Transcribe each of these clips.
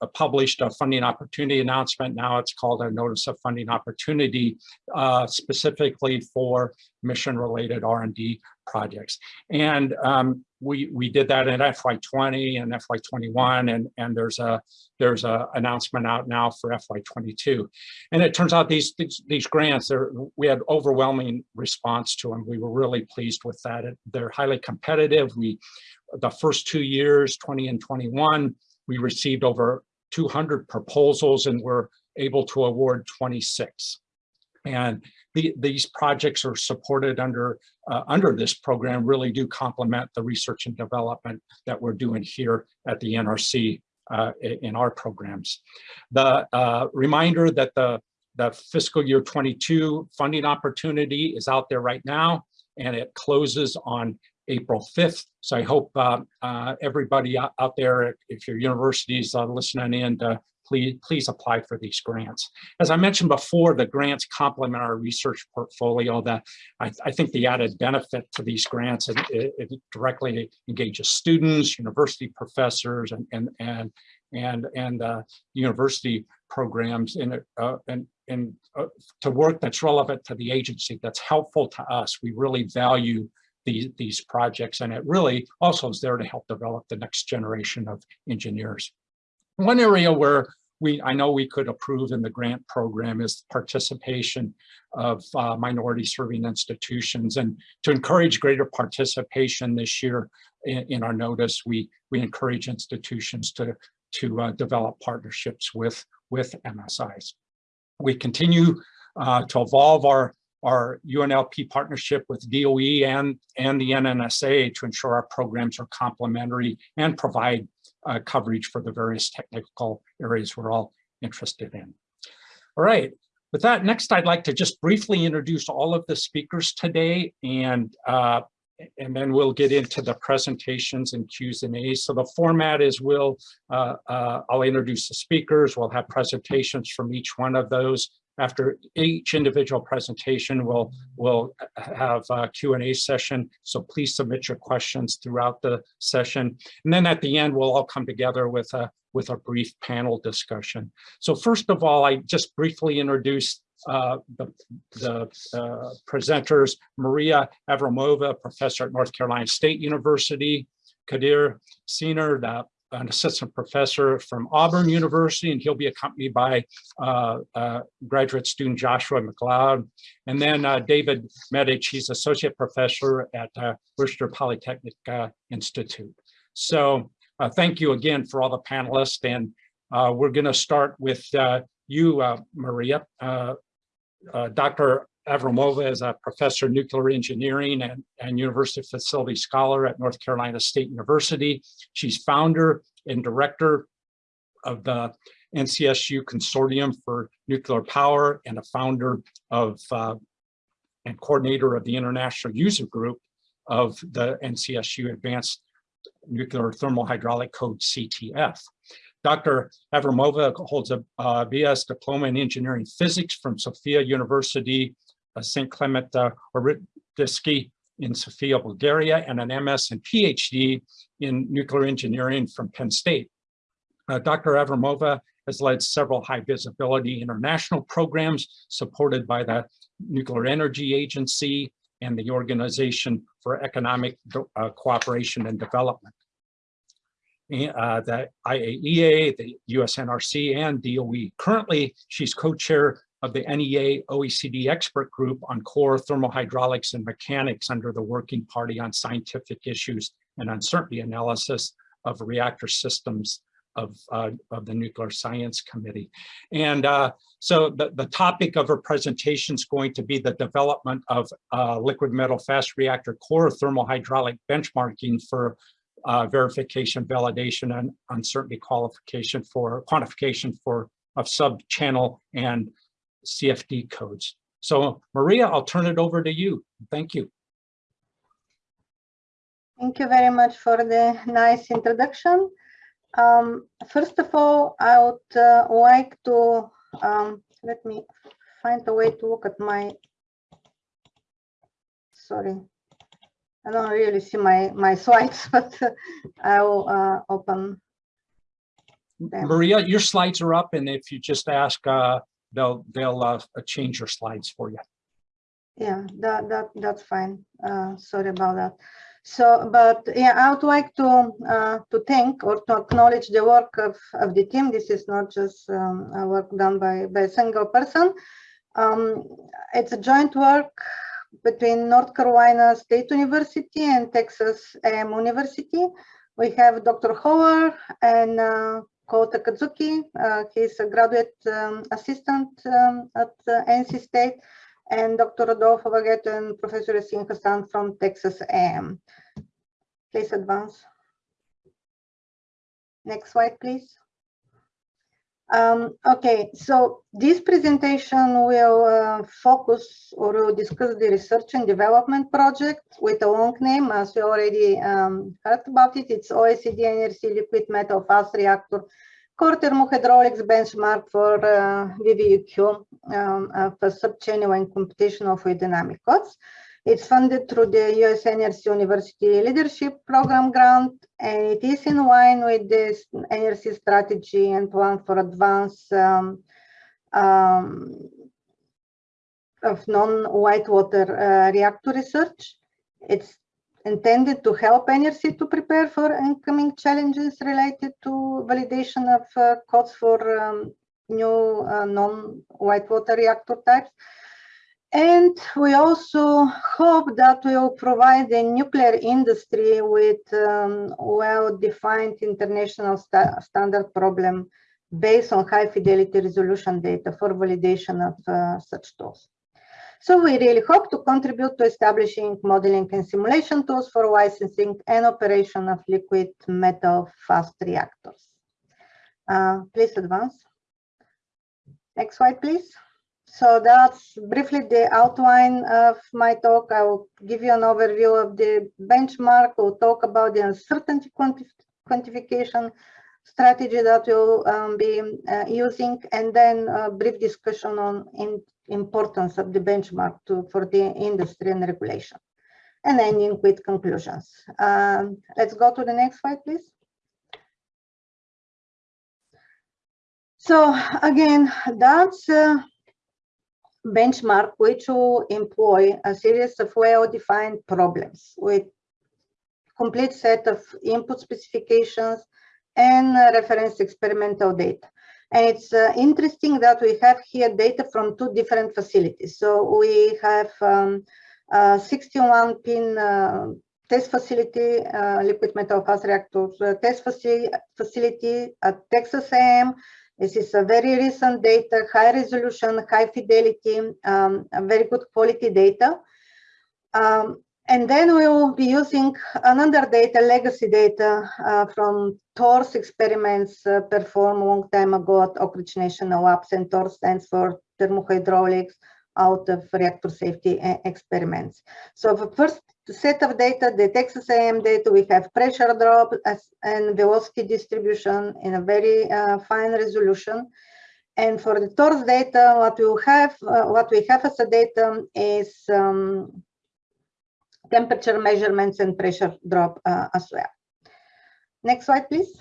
uh, published a funding opportunity announcement. Now it's called a notice of funding opportunity uh, specifically for mission related R&D projects. And um, we, we did that in FY20 and FY21 and, and there's a there's a announcement out now for FY22. And it turns out these, these, these grants, we had overwhelming response to them. We were really pleased with that. They're highly competitive. We, the first two years, 20 and 21, we received over 200 proposals and we're able to award 26. And the, these projects are supported under uh, under this program really do complement the research and development that we're doing here at the NRC uh, in our programs. The uh, reminder that the, the fiscal year 22 funding opportunity is out there right now and it closes on April 5th. So I hope uh, uh, everybody out there, if your universities are listening in, to please, please apply for these grants. As I mentioned before, the grants complement our research portfolio that I, I think the added benefit to these grants, it, it, it directly engages students, university professors, and, and, and, and, and uh, university programs in, uh, and, and uh, to work that's relevant to the agency, that's helpful to us. We really value these, these projects and it really also is there to help develop the next generation of engineers. One area where we, I know we could approve in the grant program is participation of uh, minority serving institutions and to encourage greater participation this year in, in our notice, we, we encourage institutions to, to uh, develop partnerships with, with MSIs. We continue uh, to evolve our our UNLP partnership with DOE and, and the NNSA to ensure our programs are complementary and provide uh, coverage for the various technical areas we're all interested in. All right, with that, next I'd like to just briefly introduce all of the speakers today and uh, and then we'll get into the presentations and Q's and A's. So the format is we'll, uh, uh, I'll introduce the speakers, we'll have presentations from each one of those, after each individual presentation, we'll, we'll have a Q&A session. So please submit your questions throughout the session. And then at the end, we'll all come together with a, with a brief panel discussion. So first of all, I just briefly introduced uh, the, the uh, presenters, Maria Avramova, professor at North Carolina State University, Kadir Siner, the an assistant professor from Auburn University, and he'll be accompanied by uh, uh, graduate student Joshua McLeod. And then uh, David Medich, he's associate professor at uh, Worcester Polytechnic uh, Institute. So uh, thank you again for all the panelists. And we're gonna start with you, Maria. Dr. Avramova is a professor of nuclear engineering and, and university facility scholar at North Carolina State University. She's founder and director of the NCSU Consortium for Nuclear Power and a founder of uh, and coordinator of the International User Group of the NCSU Advanced Nuclear Thermal Hydraulic Code CTF. Dr. Avramova holds a uh, BS Diploma in Engineering Physics from Sofia University St. Clement uh, in Sofia, Bulgaria, and an MS and PhD in nuclear engineering from Penn State. Uh, Dr. Avramova has led several high visibility international programs supported by the Nuclear Energy Agency and the Organization for Economic uh, Cooperation and Development. Uh, the IAEA, the USNRC, and DOE. Currently, she's co-chair of the NEA OECD expert group on core thermohydraulics and mechanics under the Working Party on Scientific Issues and Uncertainty Analysis of Reactor Systems of, uh, of the Nuclear Science Committee. And uh, so the, the topic of her presentation is going to be the development of uh, liquid metal fast reactor core thermohydraulic benchmarking for uh, verification, validation, and uncertainty qualification for quantification for of sub-channel and CFD codes. So Maria, I'll turn it over to you. Thank you. Thank you very much for the nice introduction. Um, first of all, I would uh, like to, um, let me find a way to look at my, sorry, I don't really see my, my slides, but I will uh, open them. Maria, your slides are up and if you just ask, uh, they'll, they'll, uh, change your slides for you. Yeah, that, that, that's fine. Uh, sorry about that. So, but yeah, I would like to, uh, to thank or to acknowledge the work of, of the team. This is not just um, work done by, by a single person. Um, it's a joint work between North Carolina State University and Texas A&M University. We have Dr. Howard and Ko Takazuki. Uh, he's a graduate um, assistant um, at uh, NC State and Dr. Rodolfo Vaghetto and Professor Yassin Hassan from Texas A&M. Please advance. Next slide, please. Um, okay, so this presentation will uh, focus or will discuss the research and development project with a long name, as we already um, heard about it. It's OECD NRC liquid metal fast reactor core thermohydraulics benchmark for uh, VVUQ um, uh, for subchannel and computational fluid dynamic codes. It's funded through the US NRC University Leadership Program grant, and it is in line with this NRC strategy and plan for advance um, um, of non-light water uh, reactor research. It's intended to help NRC to prepare for incoming challenges related to validation of uh, codes for um, new uh, non-light water reactor types. And we also hope that we will provide the nuclear industry with um, well-defined international sta standard problem based on high fidelity resolution data for validation of uh, such tools. So we really hope to contribute to establishing modeling and simulation tools for licensing and operation of liquid metal fast reactors. Uh, please advance. Next slide, please. So that's briefly the outline of my talk. I will give you an overview of the benchmark. We'll talk about the uncertainty quantif quantification strategy that we'll um, be uh, using, and then a brief discussion on in importance of the benchmark to, for the industry and regulation, and ending with conclusions. Um, let's go to the next slide, please. So again, that's uh, benchmark which will employ a series of well-defined problems with complete set of input specifications and uh, reference experimental data. And it's uh, interesting that we have here data from two different facilities. So we have um, 61 pin uh, test facility, uh, liquid metal fast reactors uh, test facility, facility at Texas A&M this is a very recent data, high resolution, high fidelity, um, very good quality data. Um, and then we will be using another data, legacy data uh, from THORS experiments uh, performed a long time ago at Oak Ridge National Labs, and THORS stands for thermohydraulics out of reactor safety uh, experiments. So the first set of data, the Texas A&M data, we have pressure drop and velocity distribution in a very uh, fine resolution. And for the THORS data, what we have, uh, what we have as a data is um, temperature measurements and pressure drop uh, as well. Next slide, please.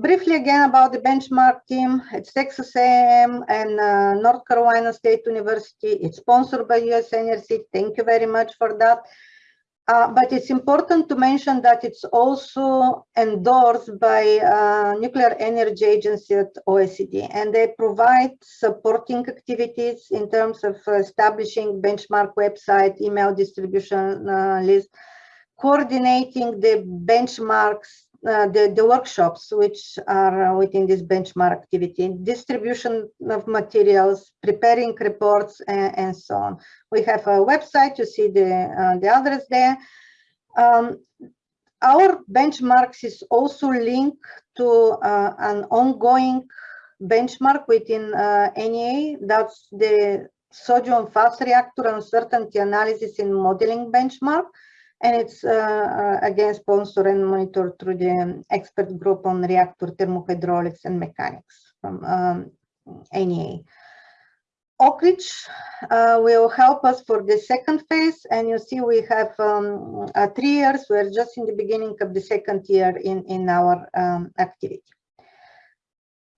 Briefly again about the benchmark team, it's Texas A&M and uh, North Carolina State University. It's sponsored by US NRC. Thank you very much for that. Uh, but it's important to mention that it's also endorsed by uh, Nuclear Energy Agency at OECD, and they provide supporting activities in terms of establishing benchmark website, email distribution uh, list, coordinating the benchmarks uh, the, the workshops which are within this benchmark activity, distribution of materials, preparing reports, and, and so on. We have a website, you see the, uh, the address there. Um, our benchmarks is also linked to uh, an ongoing benchmark within uh, NEA, that's the sodium fast reactor uncertainty analysis in modeling benchmark and it's uh, uh, again sponsored and monitored through the expert group on reactor thermohydraulics and mechanics from um, NEA. Oak Ridge uh, will help us for the second phase. And you see we have um, uh, three years. We're just in the beginning of the second year in, in our um, activity.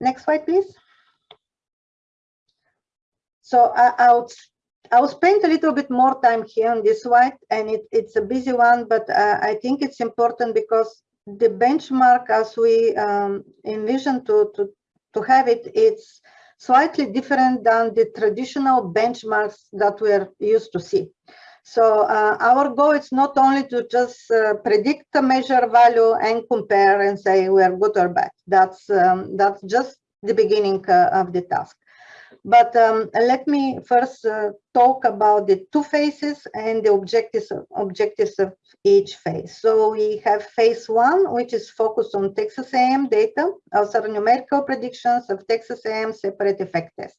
Next slide, please. So I, I'll, I'll spend a little bit more time here on this slide, and it, it's a busy one, but uh, I think it's important because the benchmark as we um, envision to, to, to have it, it's slightly different than the traditional benchmarks that we're used to see. So uh, our goal is not only to just uh, predict the measure value and compare and say we are good or bad. That's um, that's just the beginning uh, of the task. But um, let me first uh, talk about the two phases and the objectives of, objectives of each phase. So we have phase one, which is focused on Texas A&M data, also numerical predictions of Texas A&M separate effect test.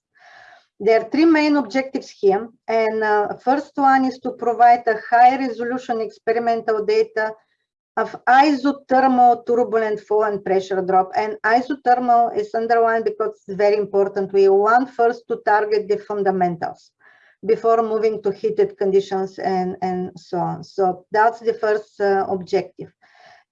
There are three main objectives here. And uh, first one is to provide a high resolution experimental data of isothermal turbulent flow and pressure drop. And isothermal is underlined because it's very important. We want first to target the fundamentals before moving to heated conditions and, and so on. So that's the first uh, objective.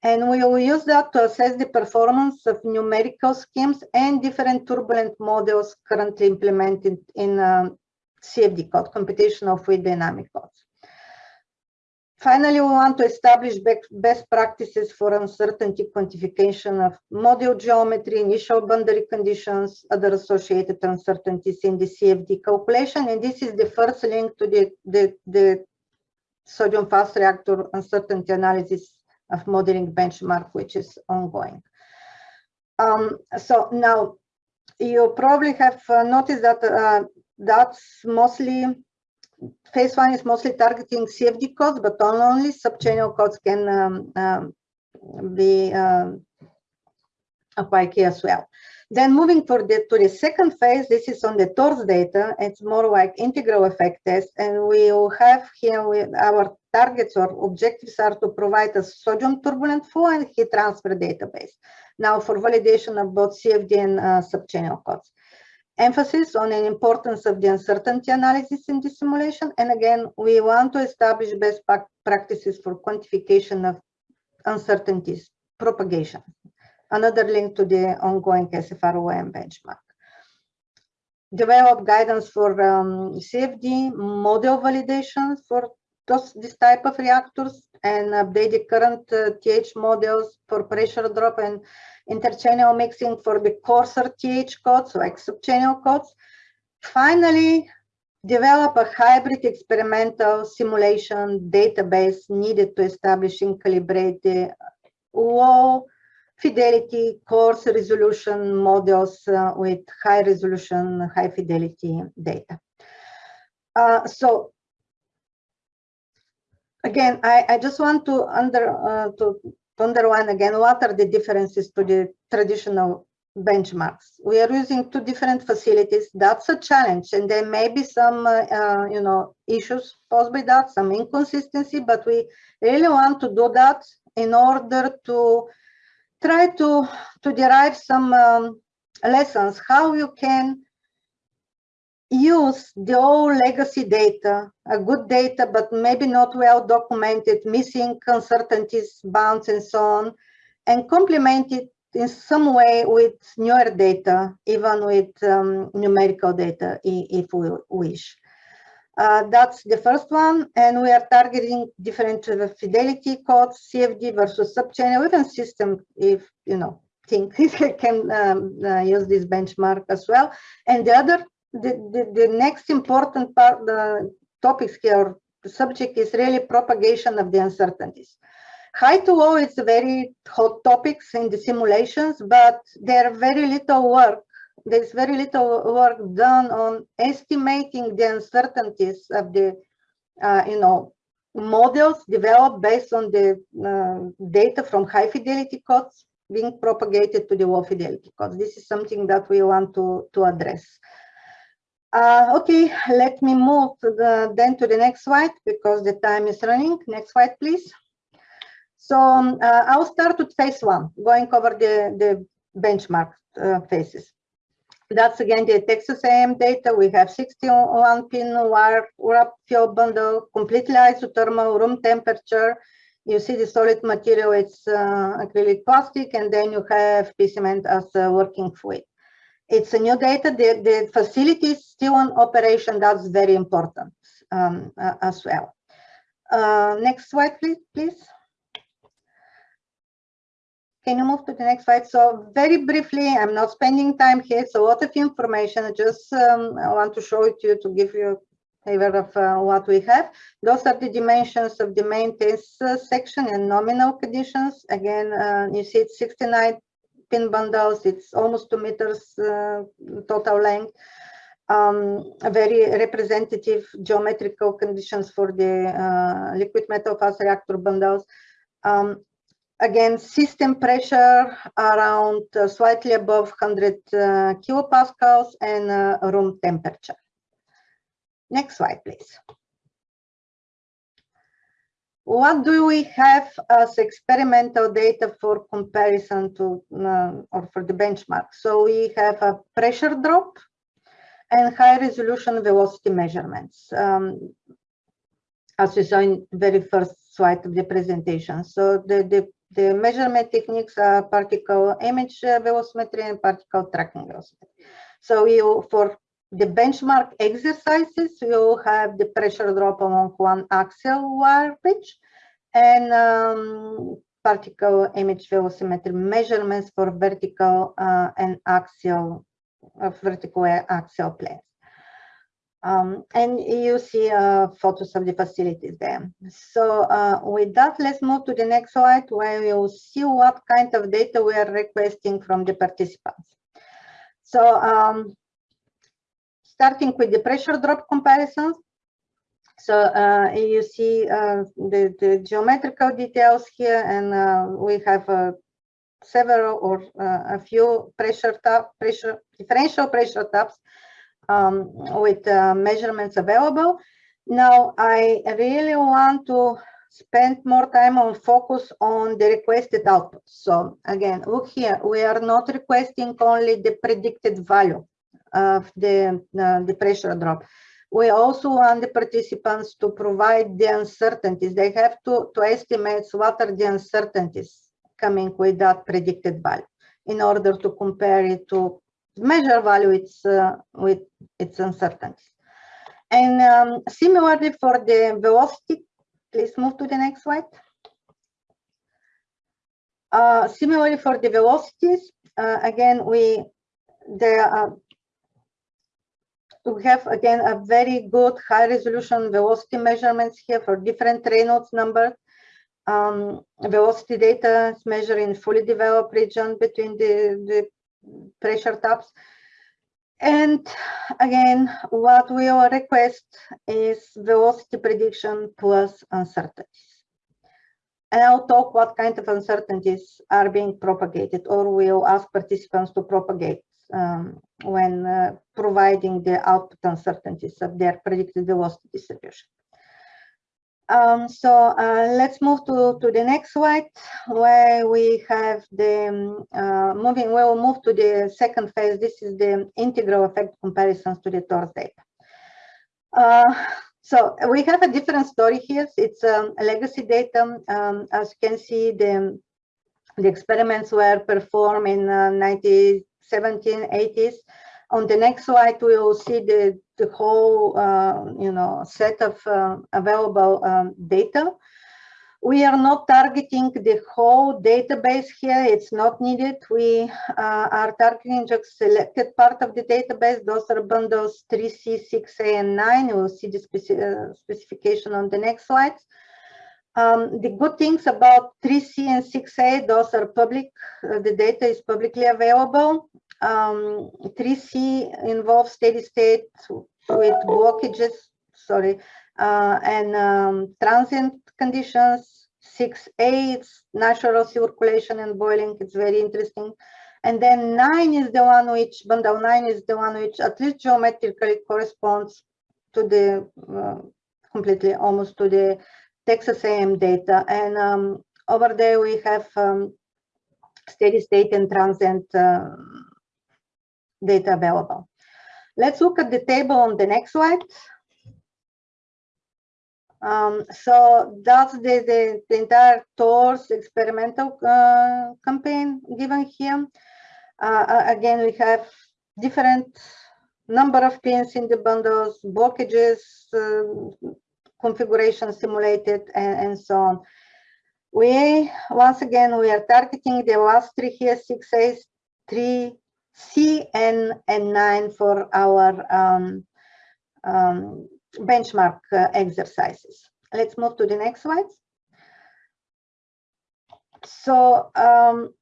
And we will use that to assess the performance of numerical schemes and different turbulent models currently implemented in um, CFD code, computational fluid dynamic codes. Finally, we want to establish best practices for uncertainty quantification of model geometry, initial boundary conditions, other associated uncertainties in the CFD calculation. And this is the first link to the, the, the sodium fast reactor uncertainty analysis of modeling benchmark, which is ongoing. Um, so now you probably have uh, noticed that uh, that's mostly phase one is mostly targeting CFD codes, but only subchannel codes can um, um, be um, applied here as well. Then moving for the, to the second phase, this is on the THORS data. It's more like integral effect test. And we will have here with our targets or objectives are to provide a sodium turbulent flow and heat transfer database. Now for validation of both CFD and uh, subchannel codes emphasis on the importance of the uncertainty analysis in the simulation. And again, we want to establish best practices for quantification of uncertainties propagation. Another link to the ongoing SFR-UAM benchmark. Develop guidance for um, CFD model validation for those, this type of reactors and update the current uh, TH models for pressure drop and interchannel mixing for the coarser TH codes, like subchannel codes. Finally, develop a hybrid experimental simulation database needed to establish and calibrate the low fidelity coarse resolution models uh, with high resolution, high fidelity data. Uh, so again, I, I just want to under uh, to underline again what are the differences to the traditional benchmarks. We are using two different facilities. That's a challenge, and there may be some, uh, uh, you know, issues posed by that, some inconsistency. But we really want to do that in order to try to to derive some um, lessons how you can use the old legacy data, a good data, but maybe not well documented, missing uncertainties, bounds, and so on, and complement it in some way with newer data, even with um, numerical data, if we wish. Uh, that's the first one, and we are targeting different fidelity codes, CFD versus subchannel, even system, if you know, think can um, uh, use this benchmark as well. And the other the, the, the next important part, the topics here, the subject is really propagation of the uncertainties. High to low is a very hot topics in the simulations, but there are very little work. There's very little work done on estimating the uncertainties of the, uh, you know, models developed based on the uh, data from high fidelity codes being propagated to the low fidelity codes. This is something that we want to, to address. Uh, okay, let me move to the, then to the next slide because the time is running. Next slide, please. So um, uh, I'll start with phase one, going over the, the benchmark uh, phases. That's again the Texas AM data. We have 61 pin wire wrap fuel bundle, completely isothermal room temperature. You see the solid material, it's uh, acrylic plastic, and then you have P cymene as a working fluid. It's a new data. The, the facility is still in operation. That's very important um, uh, as well. Uh, next slide, please. please. Can you move to the next slide? So very briefly, I'm not spending time here. So a lot of information. I just um, I want to show it to you to give you a flavor of uh, what we have. Those are the dimensions of the main test uh, section and nominal conditions. Again, uh, you see it's 69 pin bundles. It's almost two meters uh, total length. Um, very representative geometrical conditions for the uh, liquid metal fast reactor bundles. Um, again, system pressure around uh, slightly above 100 uh, kilopascals and uh, room temperature. Next slide, please. What do we have as experimental data for comparison to uh, or for the benchmark? So we have a pressure drop and high resolution velocity measurements. Um, as we saw in the very first slide of the presentation. So the, the the measurement techniques are particle image velocimetry and particle tracking velocimetry. So you, for the benchmark exercises, you have the pressure drop along one axial wire pitch and um, particle image velocimetry measurements for vertical uh, and axial, uh, vertical axial planes. Um, and you see uh, photos of the facilities there. So uh, with that, let's move to the next slide where you'll see what kind of data we are requesting from the participants. So um, starting with the pressure drop comparisons. So uh, you see uh, the, the geometrical details here and uh, we have uh, several or a few pressure, tap, pressure differential pressure taps um, with uh, measurements available. Now, I really want to spend more time on focus on the requested output. So again, look here, we are not requesting only the predicted value of the, uh, the pressure drop. We also want the participants to provide the uncertainties. They have to, to estimate what are the uncertainties coming with that predicted value in order to compare it to measure value it's uh, with its uncertainties. And um, similarly for the velocity, please move to the next slide. Uh, similarly for the velocities, uh, again, we there are we have again a very good high resolution velocity measurements here for different Reynolds numbers. Um, velocity data is measured in fully developed region between the, the pressure taps. And again, what we will request is velocity prediction plus uncertainties. And I'll talk what kind of uncertainties are being propagated or we'll ask participants to propagate um, when uh, providing the output uncertainties of their predicted velocity distribution. Um, so uh, let's move to, to the next slide where we have the um, uh, moving, we will move to the second phase. This is the integral effect comparisons to the THORS data. Uh, so we have a different story here. It's um, legacy data. Um, as you can see, the, the experiments were performed in uh, 90, 1780s. On the next slide, we will see the, the whole, uh, you know, set of uh, available um, data. We are not targeting the whole database here. It's not needed. We uh, are targeting just selected part of the database. Those are bundles 3C, 6A, and 9. We'll see the speci uh, specification on the next slides. Um, the good things about 3C and 6A, those are public, uh, the data is publicly available. Um, 3C involves steady state with blockages, sorry, uh, and um, transient conditions. 6A, it's natural circulation and boiling, it's very interesting. And then 9 is the one which, bundle 9 is the one which at least geometrically corresponds to the, uh, completely almost to the Texas AM data. And um, over there we have um, steady state and transient uh, data available. Let's look at the table on the next slide. Um, so that's the, the, the, entire THORS experimental uh, campaign given here. Uh, again, we have different number of pins in the bundles, blockages, uh, configuration simulated, and, and, so on. We, once again, we are targeting the last three here, 6A, 3C, and, and 9 for our um, um, benchmark uh, exercises. Let's move to the next slide. So um,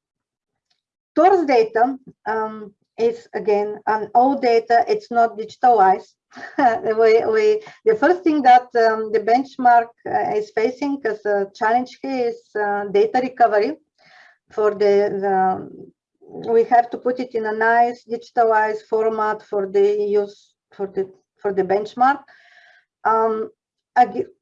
THORS data um, is again an old data, it's not digitalized. we, we, the first thing that um, the benchmark uh, is facing as a challenge here is uh, data recovery for the, the, we have to put it in a nice digitalized format for the use for the for the benchmark. Um,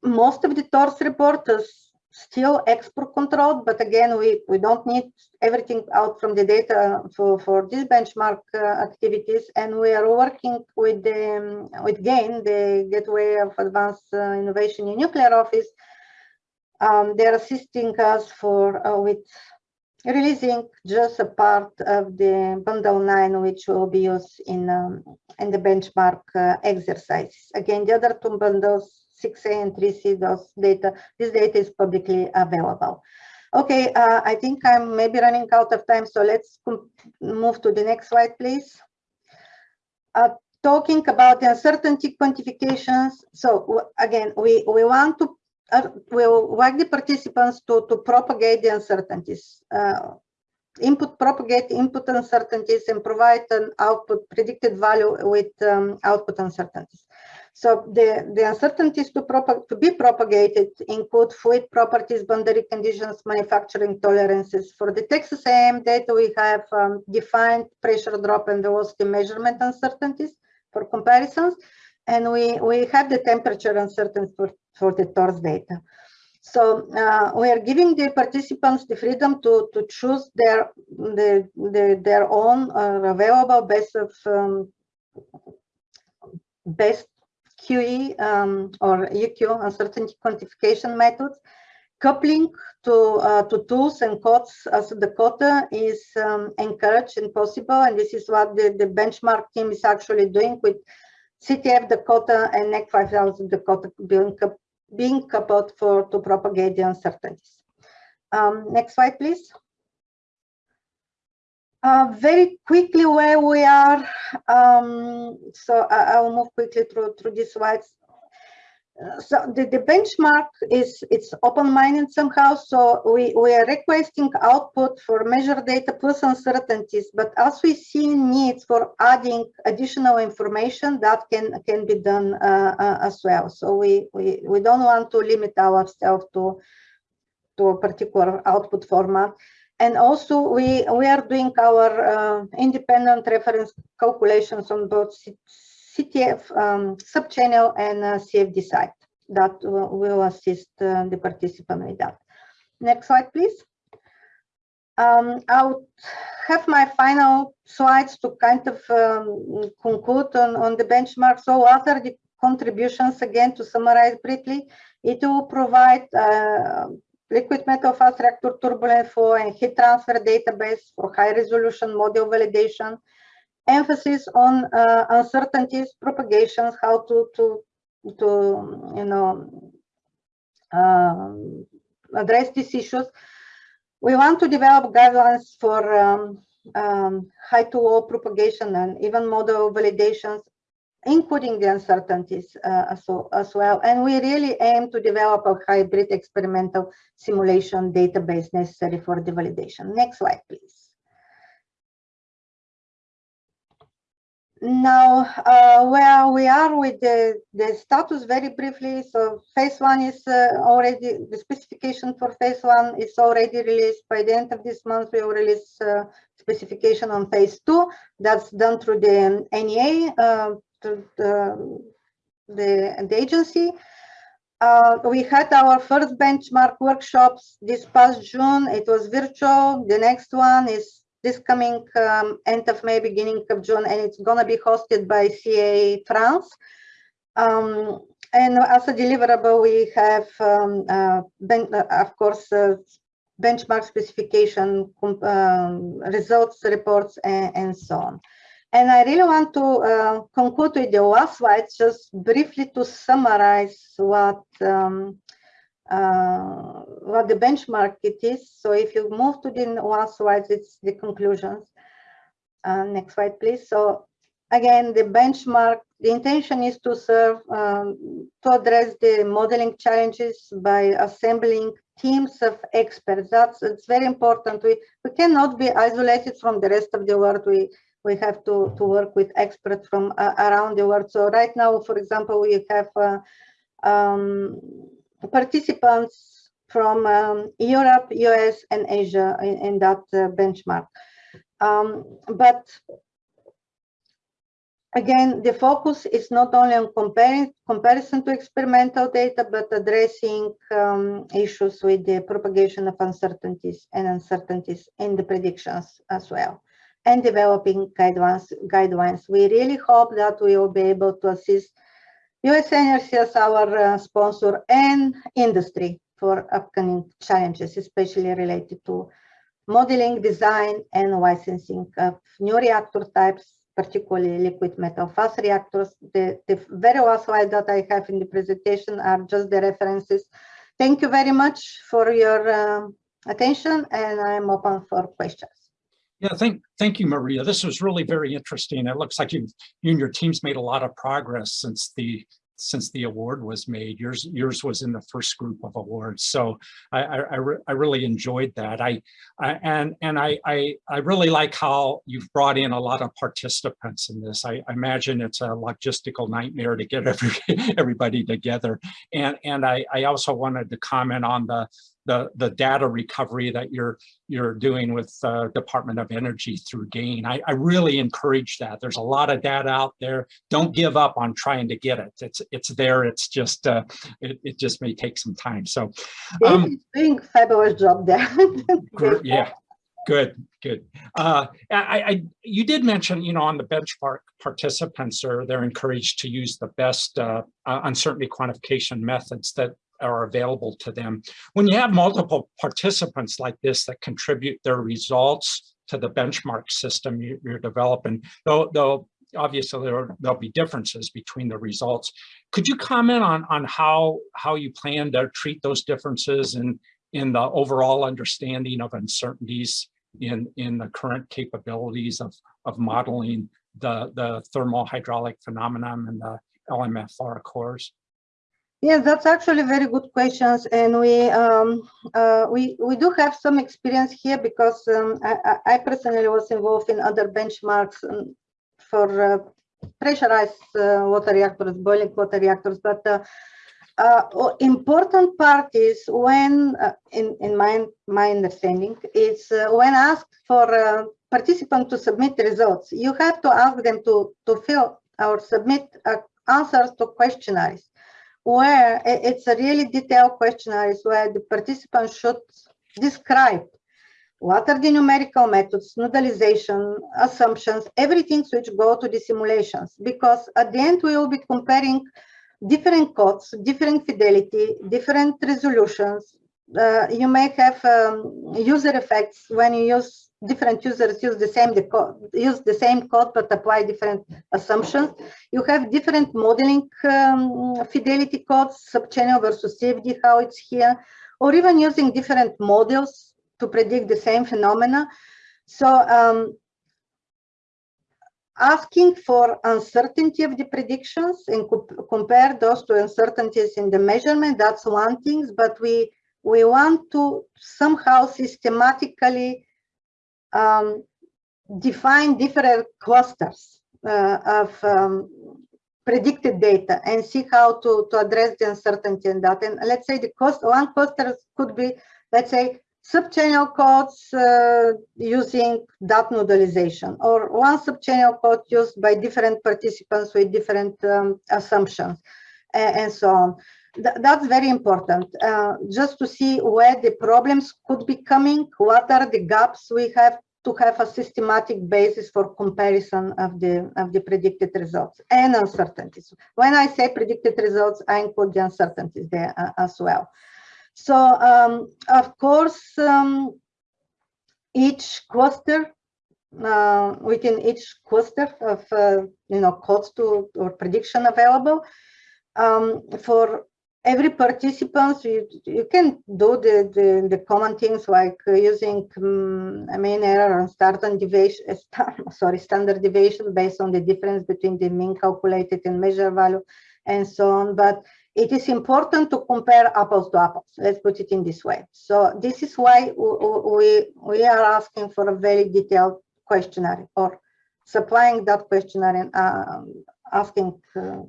most of the THORS reporters still export controlled, but again, we, we don't need everything out from the data for, for these benchmark uh, activities. And we are working with the, um, with GAIN, the Gateway of Advanced uh, Innovation in Nuclear Office. Um, they're assisting us for uh, with releasing just a part of the bundle 9 which will be used in um, in the benchmark uh, exercises again the other two bundles 6a and 3c those data this data is publicly available. Okay uh, i think i'm maybe running out of time so let's move to the next slide please. Uh, talking about the uncertainty quantifications so again we we want to uh, will like the participants to, to propagate the uncertainties, uh, input, propagate input uncertainties and provide an output predicted value with um, output uncertainties. So the, the uncertainties to, to be propagated include fluid properties, boundary conditions, manufacturing tolerances. For the Texas A&M data, we have um, defined pressure drop and velocity measurement uncertainties for comparisons. And we, we have the temperature uncertainty for for the THORS data. So uh, we are giving the participants the freedom to, to choose their, the, the, their own uh, available best of um, best QE um, or UQ uncertainty quantification methods. Coupling to, uh, to tools and codes as Dakota is um, encouraged and possible. And this is what the, the benchmark team is actually doing with CTF Dakota and Nek5000 Dakota being being coupled for to propagate the uncertainties. Um, next slide, please. Uh, very quickly where we are. Um, so I, will move quickly through through these slides so the, the benchmark is it's open-minded somehow so we we are requesting output for measured data plus uncertainties but as we see needs for adding additional information that can can be done uh, uh, as well so we, we we don't want to limit ourselves to to a particular output format and also we we are doing our uh, independent reference calculations on both CTF um, subchannel and uh, CFD site that will assist uh, the participant with that. Next slide, please. Um, I'll have my final slides to kind of um, conclude on, on the benchmark. So what are the contributions again to summarize briefly? It will provide uh, liquid metal fast reactor turbulent flow and heat transfer database for high resolution model validation, emphasis on uh, uncertainties, propagations, how to, to, to you know, uh, address these issues. We want to develop guidelines for um, um, high to low propagation and even model validations, including the uncertainties uh, as, as well. And we really aim to develop a hybrid experimental simulation database necessary for the validation. Next slide, please. Now, uh, where we are with the, the status very briefly, so phase one is uh, already, the specification for phase one is already released. By the end of this month, we will release uh, specification on phase two. That's done through the NEA, uh, the, the, the agency. Uh, we had our first benchmark workshops this past June. It was virtual. The next one is this coming um, end of May, beginning of June, and it's gonna be hosted by CA France. Um, and as a deliverable, we have, um, uh, ben, uh, of course, uh, benchmark specification, um, results reports, and, and, so on. And I really want to uh, conclude with the last slide, just briefly to summarize what um, uh, what the benchmark it is. So if you move to the last slide, it's the conclusions. Uh, next slide, please. So again, the benchmark, the intention is to serve, um, to address the modeling challenges by assembling teams of experts. That's it's very important. We we cannot be isolated from the rest of the world. We we have to to work with experts from uh, around the world. So right now, for example, we have uh, um, participants from um, Europe, US, and Asia in, in that uh, benchmark. Um, but again, the focus is not only on comparing comparison to experimental data, but addressing um, issues with the propagation of uncertainties and uncertainties in the predictions as well, and developing guidelines. Guidelines. We really hope that we will be able to assist US Energy as our uh, sponsor and industry for upcoming challenges, especially related to modeling, design, and licensing of new reactor types, particularly liquid metal fast reactors. The, the very last slide that I have in the presentation are just the references. Thank you very much for your uh, attention, and I'm open for questions. Yeah, thank thank you, Maria. This was really very interesting. It looks like you you and your team's made a lot of progress since the since the award was made. Yours yours was in the first group of awards, so I I, I, re I really enjoyed that. I, I, and and I, I I really like how you've brought in a lot of participants in this. I, I imagine it's a logistical nightmare to get every everybody together. And and I I also wanted to comment on the the, the data recovery that you're you're doing with uh, Department of Energy through GAIN. I, I really encourage that. There's a lot of data out there. Don't give up on trying to get it. It's it's there. It's just uh, it, it just may take some time. So um, doing fabulous job there. yeah. Good, good. Uh, I, I, you did mention, you know, on the benchmark participants are they're encouraged to use the best uh, uncertainty quantification methods that are available to them. When you have multiple participants like this that contribute their results to the benchmark system you, are developing, though, though obviously there, will be differences between the results. Could you comment on, on how, how you plan to treat those differences in, in the overall understanding of uncertainties in, in the current capabilities of, of modeling the, the thermal hydraulic phenomenon and the LMFR cores? Yes, that's actually very good questions, and we um, uh, we we do have some experience here because um, I, I, personally was involved in other benchmarks um, for uh, pressurized uh, water reactors, boiling water reactors. But uh, uh, important part is when, uh, in in my my understanding, is when asked for a participant to submit results, you have to ask them to to fill or submit answers to questionnaires where it's a really detailed questionnaire where the participants should describe what are the numerical methods, nodalization, assumptions, everything which go to the simulations. Because at the end, we will be comparing different codes, different fidelity, different resolutions. Uh, you may have um, user effects when you use different users use the same use the same code but apply different assumptions. You have different modeling um, fidelity codes, subchannel versus CFD, how it's here, or even using different models to predict the same phenomena. So um, asking for uncertainty of the predictions and co compare those to uncertainties in the measurement, that's one thing, but we we want to somehow systematically um, define different clusters uh, of um, predicted data and see how to, to address the uncertainty in that. And let's say the cost one cluster could be, let's say, subchannel codes uh, using dot nodalization or one subchannel code used by different participants with different um, assumptions and, and, so on. Th that's very important uh, just to see where the problems could be coming, what are the gaps we have to have a systematic basis for comparison of the of the predicted results and uncertainties. When I say predicted results, I include the uncertainties there uh, as well. So um, of course, um, each cluster uh, within each cluster of uh, you know codes to or prediction available um, for every participant you, you can do the, the, the common things like uh, using um, mean error and standard deviation sorry standard deviation based on the difference between the mean calculated and measure value and so on. But it is important to compare apples to apples. Let's put it in this way. So this is why we we are asking for a very detailed questionnaire or supplying that questionnaire and uh, asking uh,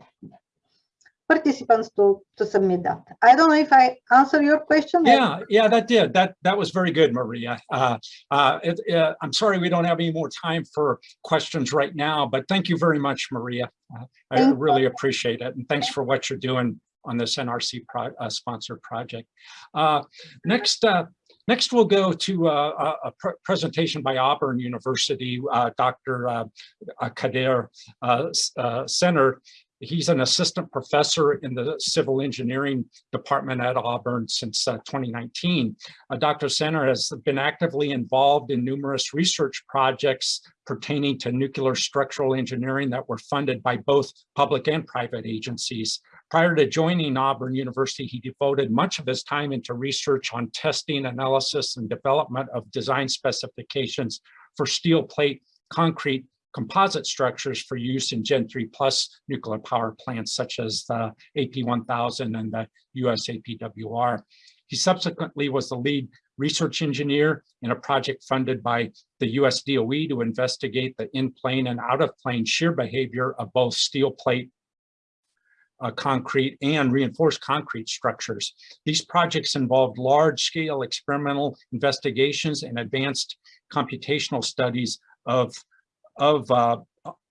participants to to submit that. I don't know if I answer your question. Yeah, yeah, that did. That that was very good, Maria. Uh, uh, it, uh, I'm sorry we don't have any more time for questions right now, but thank you very much, Maria. Uh, I Thank really appreciate it, and thanks for what you're doing on this NRC pro uh, sponsored project. Uh, next, uh, next we'll go to uh, a, a pr presentation by Auburn University, uh, Dr. Uh, Kadir uh, uh, Sener. He's an assistant professor in the civil engineering department at Auburn since uh, 2019. Uh, Dr. Sener has been actively involved in numerous research projects pertaining to nuclear structural engineering that were funded by both public and private agencies. Prior to joining Auburn University, he devoted much of his time into research on testing, analysis, and development of design specifications for steel plate, concrete, composite structures for use in Gen 3 plus nuclear power plants such as the AP1000 and the US APWR. He subsequently was the lead research engineer in a project funded by the US DOE to investigate the in-plane and out-of-plane shear behavior of both steel plate uh, concrete and reinforced concrete structures. These projects involved large-scale experimental investigations and advanced computational studies of of uh,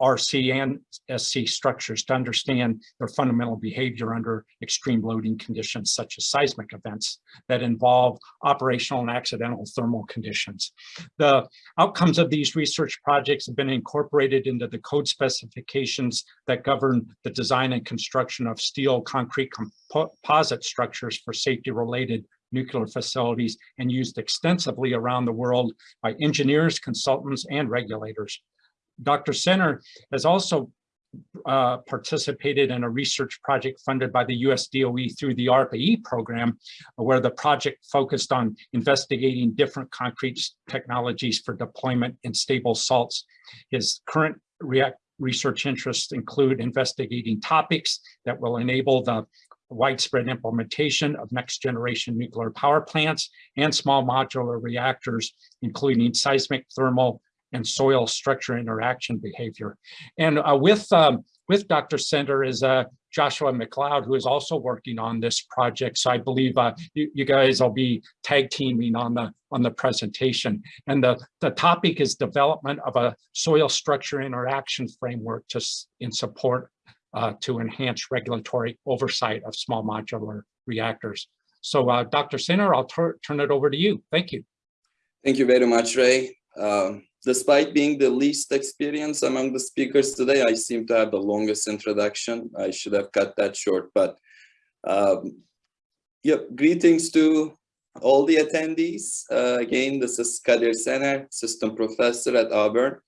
RC and SC structures to understand their fundamental behavior under extreme loading conditions such as seismic events that involve operational and accidental thermal conditions. The outcomes of these research projects have been incorporated into the code specifications that govern the design and construction of steel concrete composite structures for safety related nuclear facilities and used extensively around the world by engineers, consultants, and regulators. Dr. Sener has also uh, participated in a research project funded by the US DOE through the ARPA-E program, where the project focused on investigating different concrete technologies for deployment in stable salts. His current research interests include investigating topics that will enable the widespread implementation of next generation nuclear power plants and small modular reactors, including seismic, thermal, and soil structure interaction behavior. And uh, with, um, with Dr. Sener is uh, Joshua McLeod, who is also working on this project. So I believe uh, you, you, guys will be tag teaming on the on the presentation. And the, the topic is development of a soil structure interaction framework to, in support uh, to enhance regulatory oversight of small modular reactors. So uh, Dr. Sener, I'll turn it over to you. Thank you. Thank you very much, Ray. Um, despite being the least experienced among the speakers today, I seem to have the longest introduction. I should have cut that short, but um, yep, greetings to all the attendees. Uh, again, this is Kadir Sener, assistant professor at Auburn.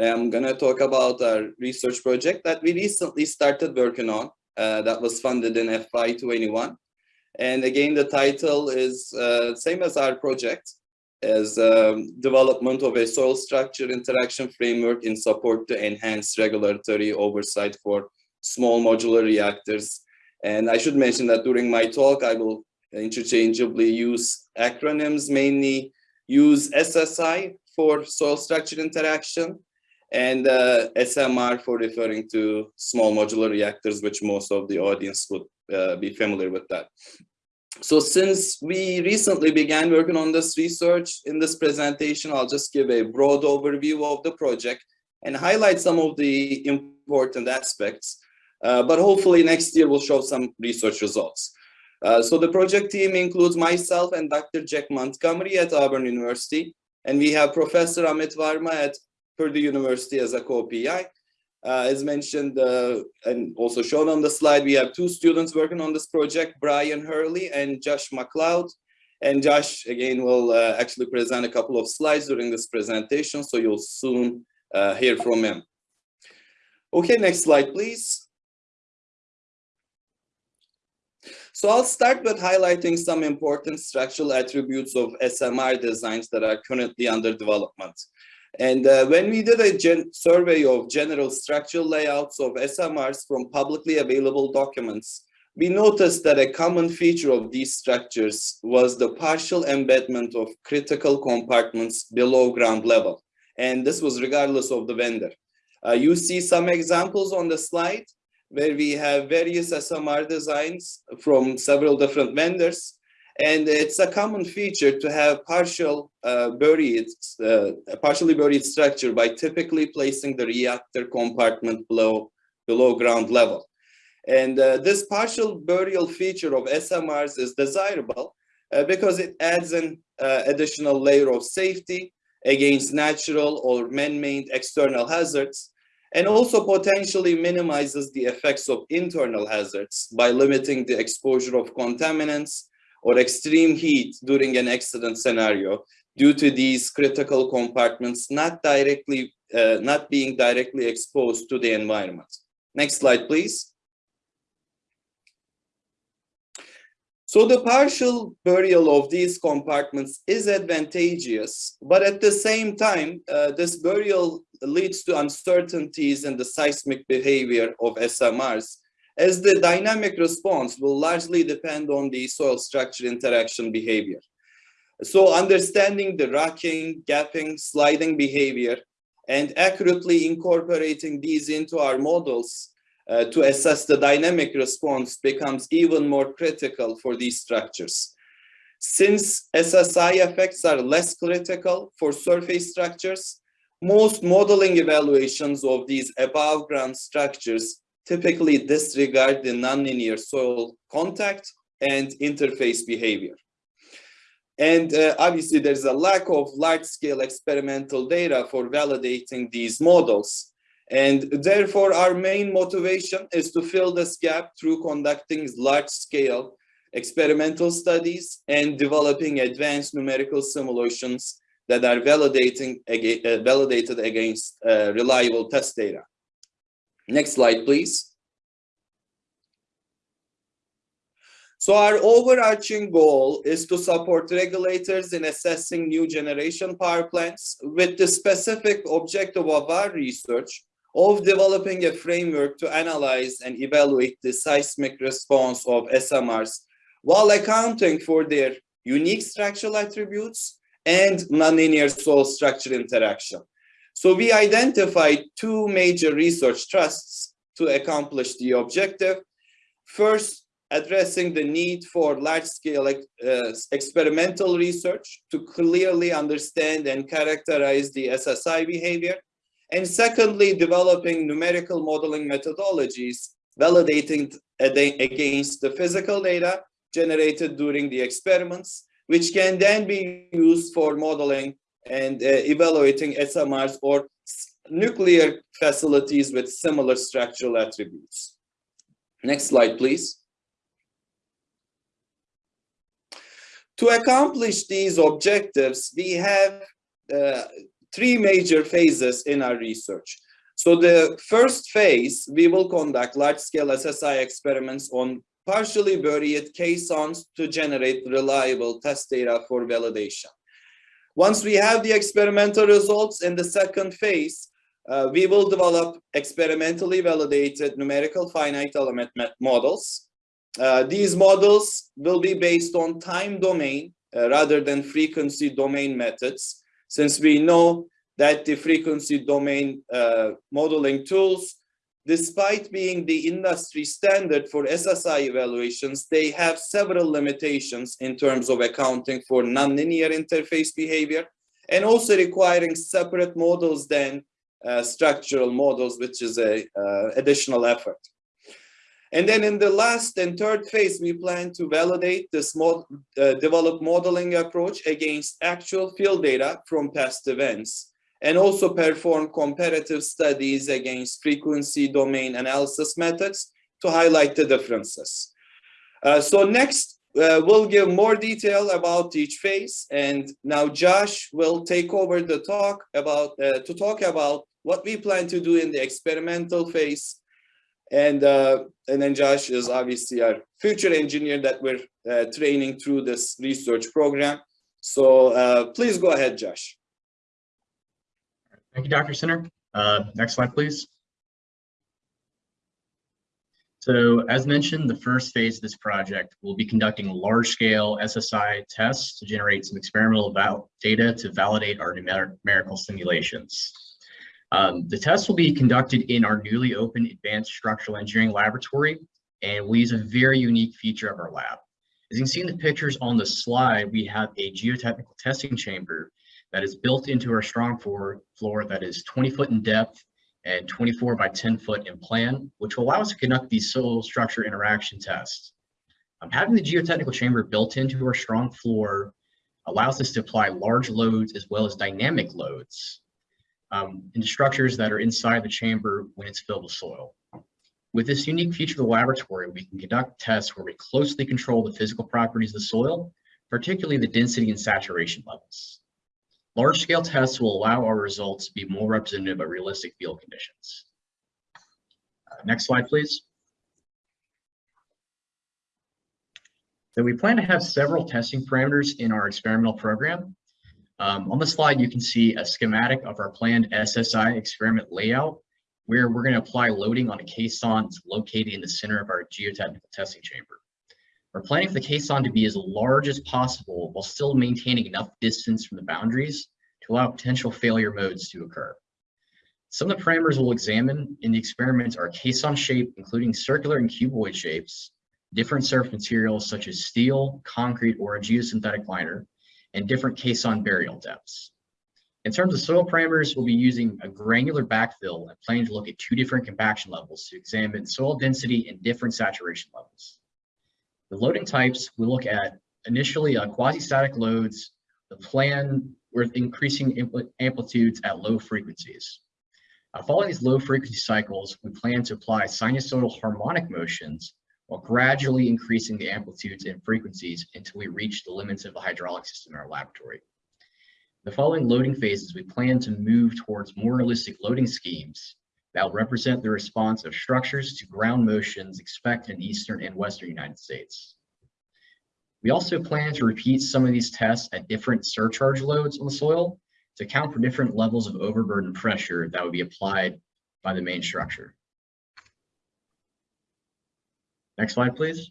I'm gonna talk about our research project that we recently started working on uh, that was funded in FY21. And again, the title is uh, same as our project, as um, development of a soil structure interaction framework in support to enhance regulatory oversight for small modular reactors. And I should mention that during my talk, I will interchangeably use acronyms, mainly use SSI for soil structure interaction and uh, SMR for referring to small modular reactors, which most of the audience would uh, be familiar with that. So since we recently began working on this research in this presentation, I'll just give a broad overview of the project and highlight some of the important aspects. Uh, but hopefully next year we'll show some research results. Uh, so the project team includes myself and Dr. Jack Montgomery at Auburn University. And we have Professor Amit Varma at Purdue University as a co-PI. Uh, as mentioned uh, and also shown on the slide, we have two students working on this project, Brian Hurley and Josh McLeod. And Josh, again, will uh, actually present a couple of slides during this presentation, so you'll soon uh, hear from him. Okay, next slide, please. So I'll start with highlighting some important structural attributes of SMR designs that are currently under development. And uh, when we did a survey of general structural layouts of SMRs from publicly available documents, we noticed that a common feature of these structures was the partial embedment of critical compartments below ground level. And this was regardless of the vendor. Uh, you see some examples on the slide where we have various SMR designs from several different vendors. And it's a common feature to have partial uh, buried, uh, partially buried structure by typically placing the reactor compartment below, below ground level. And uh, this partial burial feature of SMRs is desirable uh, because it adds an uh, additional layer of safety against natural or man-made external hazards and also potentially minimizes the effects of internal hazards by limiting the exposure of contaminants or extreme heat during an accident scenario due to these critical compartments not directly uh, not being directly exposed to the environment. Next slide, please. So the partial burial of these compartments is advantageous, but at the same time, uh, this burial leads to uncertainties in the seismic behavior of SMRs, as the dynamic response will largely depend on the soil structure interaction behavior. So understanding the rocking, gapping, sliding behavior, and accurately incorporating these into our models uh, to assess the dynamic response becomes even more critical for these structures. Since SSI effects are less critical for surface structures, most modeling evaluations of these above ground structures typically disregard the nonlinear soil contact and interface behavior. And uh, obviously there's a lack of large scale experimental data for validating these models. And therefore, our main motivation is to fill this gap through conducting large-scale experimental studies and developing advanced numerical simulations that are validating, uh, validated against uh, reliable test data. Next slide, please. So our overarching goal is to support regulators in assessing new generation power plants with the specific objective of our research of developing a framework to analyze and evaluate the seismic response of SMRs while accounting for their unique structural attributes and nonlinear soil structure interaction. So we identified two major research trusts to accomplish the objective. First, addressing the need for large-scale uh, experimental research to clearly understand and characterize the SSI behavior and secondly, developing numerical modeling methodologies validating against the physical data generated during the experiments, which can then be used for modeling and uh, evaluating SMRs or nuclear facilities with similar structural attributes. Next slide, please. To accomplish these objectives, we have uh, three major phases in our research. So the first phase, we will conduct large-scale SSI experiments on partially buried caissons to generate reliable test data for validation. Once we have the experimental results in the second phase, uh, we will develop experimentally validated numerical finite element models. Uh, these models will be based on time domain uh, rather than frequency domain methods since we know that the frequency domain uh, modeling tools, despite being the industry standard for SSI evaluations, they have several limitations in terms of accounting for nonlinear interface behavior and also requiring separate models than uh, structural models, which is a uh, additional effort. And then in the last and third phase, we plan to validate this mod, uh, develop modeling approach against actual field data from past events and also perform comparative studies against frequency domain analysis methods to highlight the differences. Uh, so next, uh, we'll give more detail about each phase. And now Josh will take over the talk about, uh, to talk about what we plan to do in the experimental phase. And, uh, and then Josh is obviously our future engineer that we're uh, training through this research program. So uh, please go ahead, Josh. Thank you, Dr. Sener. Uh, next slide, please. So as mentioned, the first phase of this project will be conducting large-scale SSI tests to generate some experimental data to validate our numerical simulations. Um, the tests will be conducted in our newly opened Advanced Structural Engineering Laboratory, and we'll use a very unique feature of our lab. As you can see in the pictures on the slide, we have a geotechnical testing chamber that is built into our strong floor, floor that is 20 foot in depth and 24 by 10 foot in plan, which will allow us to conduct these soil structure interaction tests. Um, having the geotechnical chamber built into our strong floor allows us to apply large loads as well as dynamic loads um, into structures that are inside the chamber when it's filled with soil. With this unique feature of the laboratory, we can conduct tests where we closely control the physical properties of the soil, particularly the density and saturation levels. Large scale tests will allow our results to be more representative of realistic field conditions. Uh, next slide, please. So we plan to have several testing parameters in our experimental program. Um, on the slide, you can see a schematic of our planned SSI experiment layout, where we're going to apply loading on a caisson located in the center of our geotechnical testing chamber. We're planning for the caisson to be as large as possible while still maintaining enough distance from the boundaries to allow potential failure modes to occur. Some of the parameters we'll examine in the experiments are caisson shape, including circular and cuboid shapes, different surface materials such as steel, concrete, or a geosynthetic liner, and different caisson burial depths. In terms of soil parameters, we'll be using a granular backfill and planning to look at two different compaction levels to examine soil density and different saturation levels. The loading types, we look at initially uh, quasi-static loads, the plan with increasing amplitudes at low frequencies. Uh, following these low frequency cycles, we plan to apply sinusoidal harmonic motions while gradually increasing the amplitudes and frequencies until we reach the limits of the hydraulic system in our laboratory. The following loading phases, we plan to move towards more realistic loading schemes that will represent the response of structures to ground motions expected in eastern and western United States. We also plan to repeat some of these tests at different surcharge loads on the soil to account for different levels of overburden pressure that would be applied by the main structure. Next slide, please.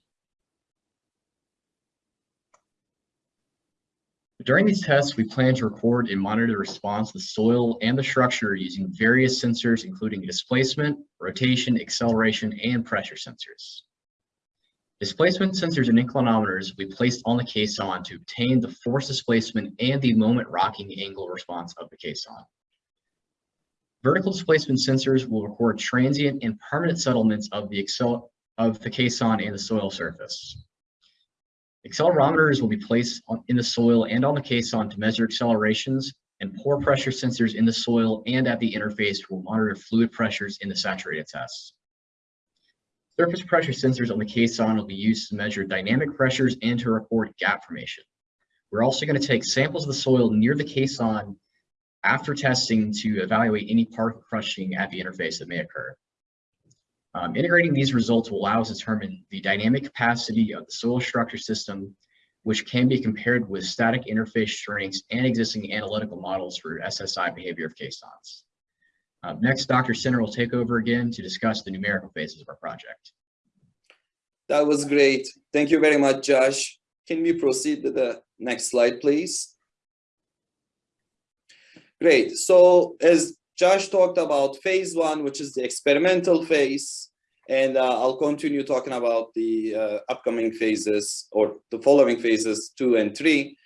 During these tests, we plan to record and monitor the response of the soil and the structure using various sensors, including displacement, rotation, acceleration, and pressure sensors. Displacement sensors and inclinometers be placed on the caisson to obtain the force displacement and the moment rocking angle response of the caisson. Vertical displacement sensors will record transient and permanent settlements of the, of the caisson and the soil surface. Accelerometers will be placed on, in the soil and on the caisson to measure accelerations and pore pressure sensors in the soil and at the interface will monitor fluid pressures in the saturated tests. Surface pressure sensors on the caisson will be used to measure dynamic pressures and to record gap formation. We're also going to take samples of the soil near the caisson after testing to evaluate any particle crushing at the interface that may occur. Um, integrating these results will allow us to determine the dynamic capacity of the soil structure system, which can be compared with static interface strengths and existing analytical models for SSI behavior of caissons. Uh, next, Dr. Sener will take over again to discuss the numerical phases of our project. That was great. Thank you very much, Josh. Can we proceed to the next slide, please? Great. So as Josh talked about phase one, which is the experimental phase, and uh, I'll continue talking about the uh, upcoming phases or the following phases two and three.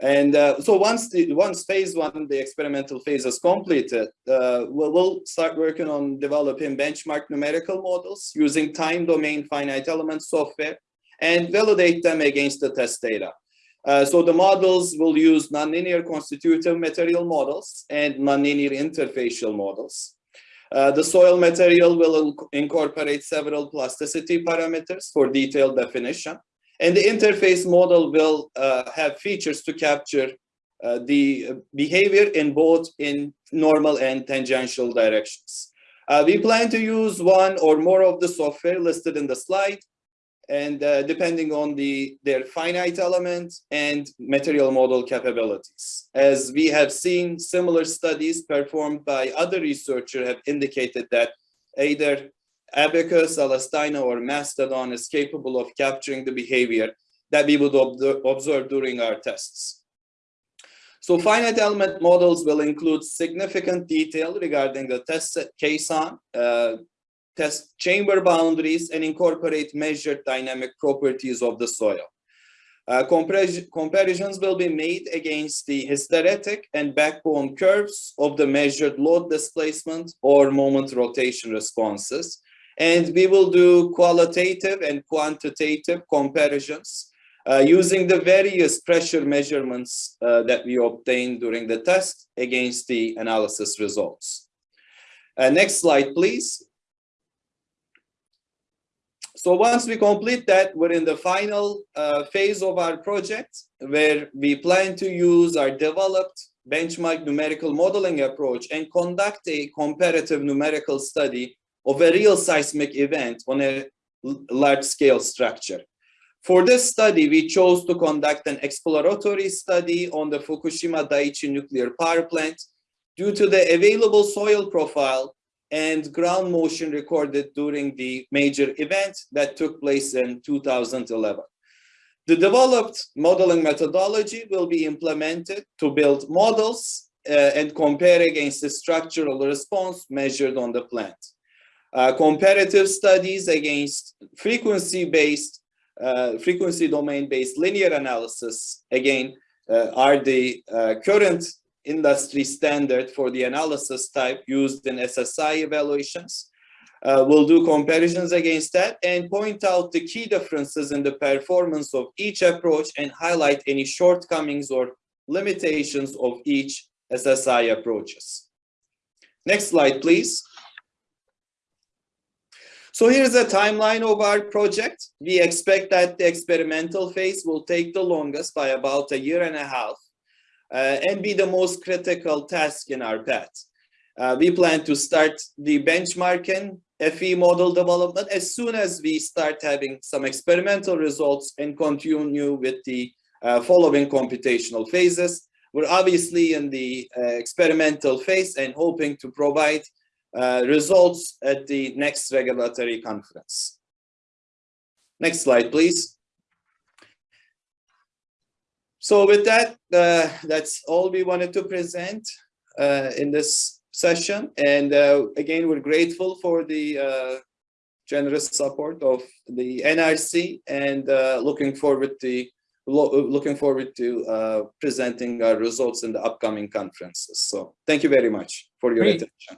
And uh, so once the once phase one, the experimental phase is completed, uh, we'll, we'll start working on developing benchmark numerical models using time domain finite element software and validate them against the test data. Uh, so the models will use nonlinear constitutive material models and nonlinear interfacial models. Uh, the soil material will incorporate several plasticity parameters for detailed definition. And the interface model will uh, have features to capture uh, the behavior in both in normal and tangential directions. Uh, we plan to use one or more of the software listed in the slide and uh, depending on the their finite element and material model capabilities. As we have seen, similar studies performed by other researchers have indicated that either Abaqus, LS-DYNA, or Mastodon is capable of capturing the behavior that we would observe during our tests. So finite element models will include significant detail regarding the test set caisson, uh, test chamber boundaries, and incorporate measured dynamic properties of the soil. Uh, comparisons will be made against the hysteretic and backbone curves of the measured load displacement or moment rotation responses, and we will do qualitative and quantitative comparisons uh, using the various pressure measurements uh, that we obtained during the test against the analysis results. Uh, next slide, please. So once we complete that, we're in the final uh, phase of our project where we plan to use our developed benchmark numerical modeling approach and conduct a comparative numerical study of a real seismic event on a large scale structure. For this study, we chose to conduct an exploratory study on the Fukushima Daiichi nuclear power plant due to the available soil profile and ground motion recorded during the major event that took place in 2011. The developed modeling methodology will be implemented to build models uh, and compare against the structural response measured on the plant uh, comparative studies against frequency-based, uh, frequency domain-based linear analysis, again, uh, are the uh, current industry standard for the analysis type used in SSI evaluations. Uh, we'll do comparisons against that and point out the key differences in the performance of each approach and highlight any shortcomings or limitations of each SSI approaches. Next slide, please. So here's a timeline of our project. We expect that the experimental phase will take the longest by about a year and a half and be the most critical task in our path. Uh, we plan to start the benchmarking FE model development as soon as we start having some experimental results and continue with the uh, following computational phases. We're obviously in the uh, experimental phase and hoping to provide uh, results at the next regulatory conference. Next slide, please. So with that, uh, that's all we wanted to present uh, in this session. And uh, again, we're grateful for the uh, generous support of the NRC and uh, looking forward to looking forward to uh, presenting our results in the upcoming conferences. So thank you very much for your Great. attention.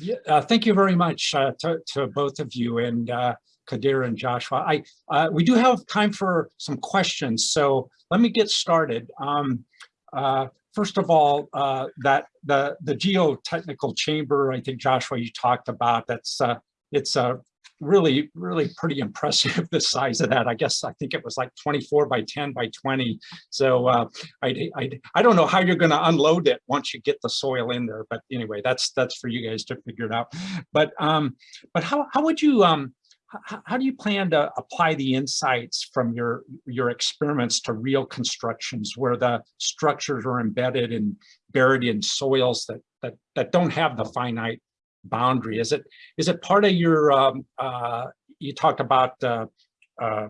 Yeah, thank you very much uh, to, to both of you and uh, Kadir and Joshua. I uh, we do have time for some questions, so let me get started. Um, uh, first of all, uh, that the the geotechnical chamber, I think Joshua you talked about. That's it's a really, really pretty impressive, the size of that. I guess I think it was like 24 by 10 by 20. So uh, I, I, I don't know how you're going to unload it once you get the soil in there. But anyway, that's that's for you guys to figure it out. But um, but how, how would you, um, how, do you plan to apply the insights from your your experiments to real constructions where the structures are embedded and buried in soils that that that don't have the finite boundary? Is it is it part of your, um, uh, you talked about uh, uh,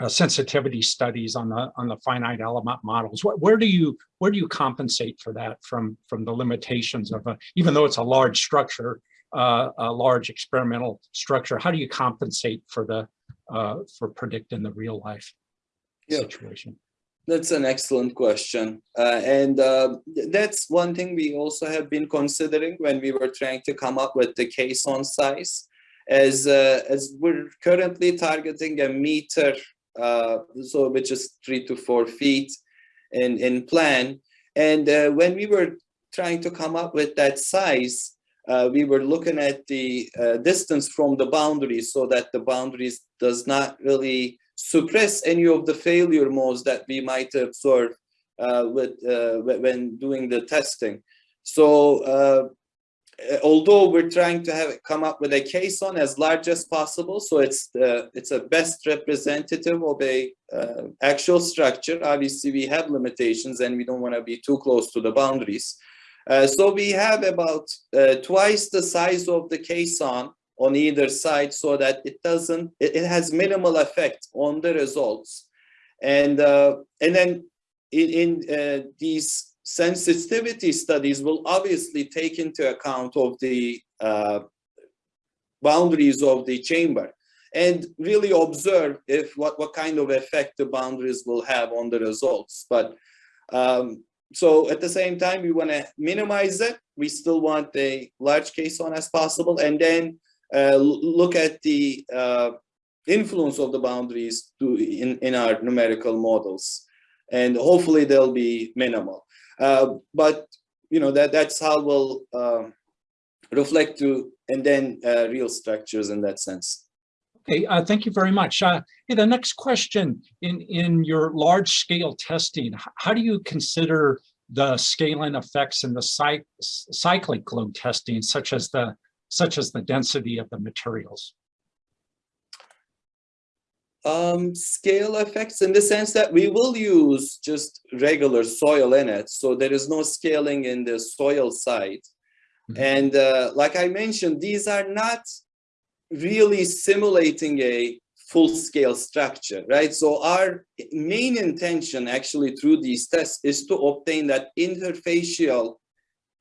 uh, sensitivity studies on the on the finite element models. What, where do you where do you compensate for that from from the limitations of a, even though it's a large structure, uh, a large experimental structure? How do you compensate for the uh, for predicting the real life Yeah. situation? That's an excellent question. Uh, and uh, that's one thing we also have been considering when we were trying to come up with the caisson size. As, uh, as we're currently targeting a meter, uh, so which is three to four feet in, in plan. And uh, when we were trying to come up with that size, uh, we were looking at the uh, distance from the boundaries so that the boundaries does not really suppress any of the failure modes that we might observe uh, with uh, when doing the testing. So uh, uh, although we're trying to have it come up with a caisson as large as possible, so it's the it's a best representative of a uh, actual structure. Obviously, we have limitations and we don't want to be too close to the boundaries. Uh, so we have about uh, twice the size of the caisson on either side so that it doesn't, it, it has minimal effect on the results. And, uh, and then in, in uh, these sensitivity studies will obviously take into account of the uh, boundaries of the chamber and really observe if what, what kind of effect the boundaries will have on the results. But um, so at the same time, we want to minimize it. We still want a large caisson as possible, and then uh, look at the uh, influence of the boundaries to in, in our numerical models, and hopefully they'll be minimal. Uh, but you know that that's how we'll um reflect to and then uh, real structures in that sense. Okay, uh, thank you very much. Uh, hey, the next question, in, in your large scale testing, how do you consider the scaling effects in the cy- cyclic load testing, such as the, such as the density of the materials? um, scale effects in the sense that we will use just regular soil in it. So there is no scaling in the soil side. Mhm. And uh, like I mentioned, these are not really simulating a full scale structure, right? So our main intention actually through these tests is to obtain that interfacial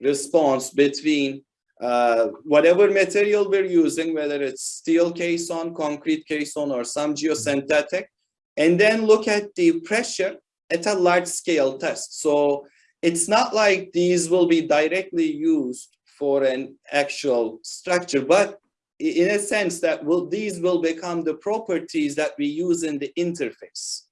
response between uh, whatever material we're using, whether it's steel caisson, concrete caisson, or some geosynthetic, and then look at the pressure at a large scale test. So it's not like these will be directly used for an actual structure, but in a sense that will these will become the properties that we use in the interface.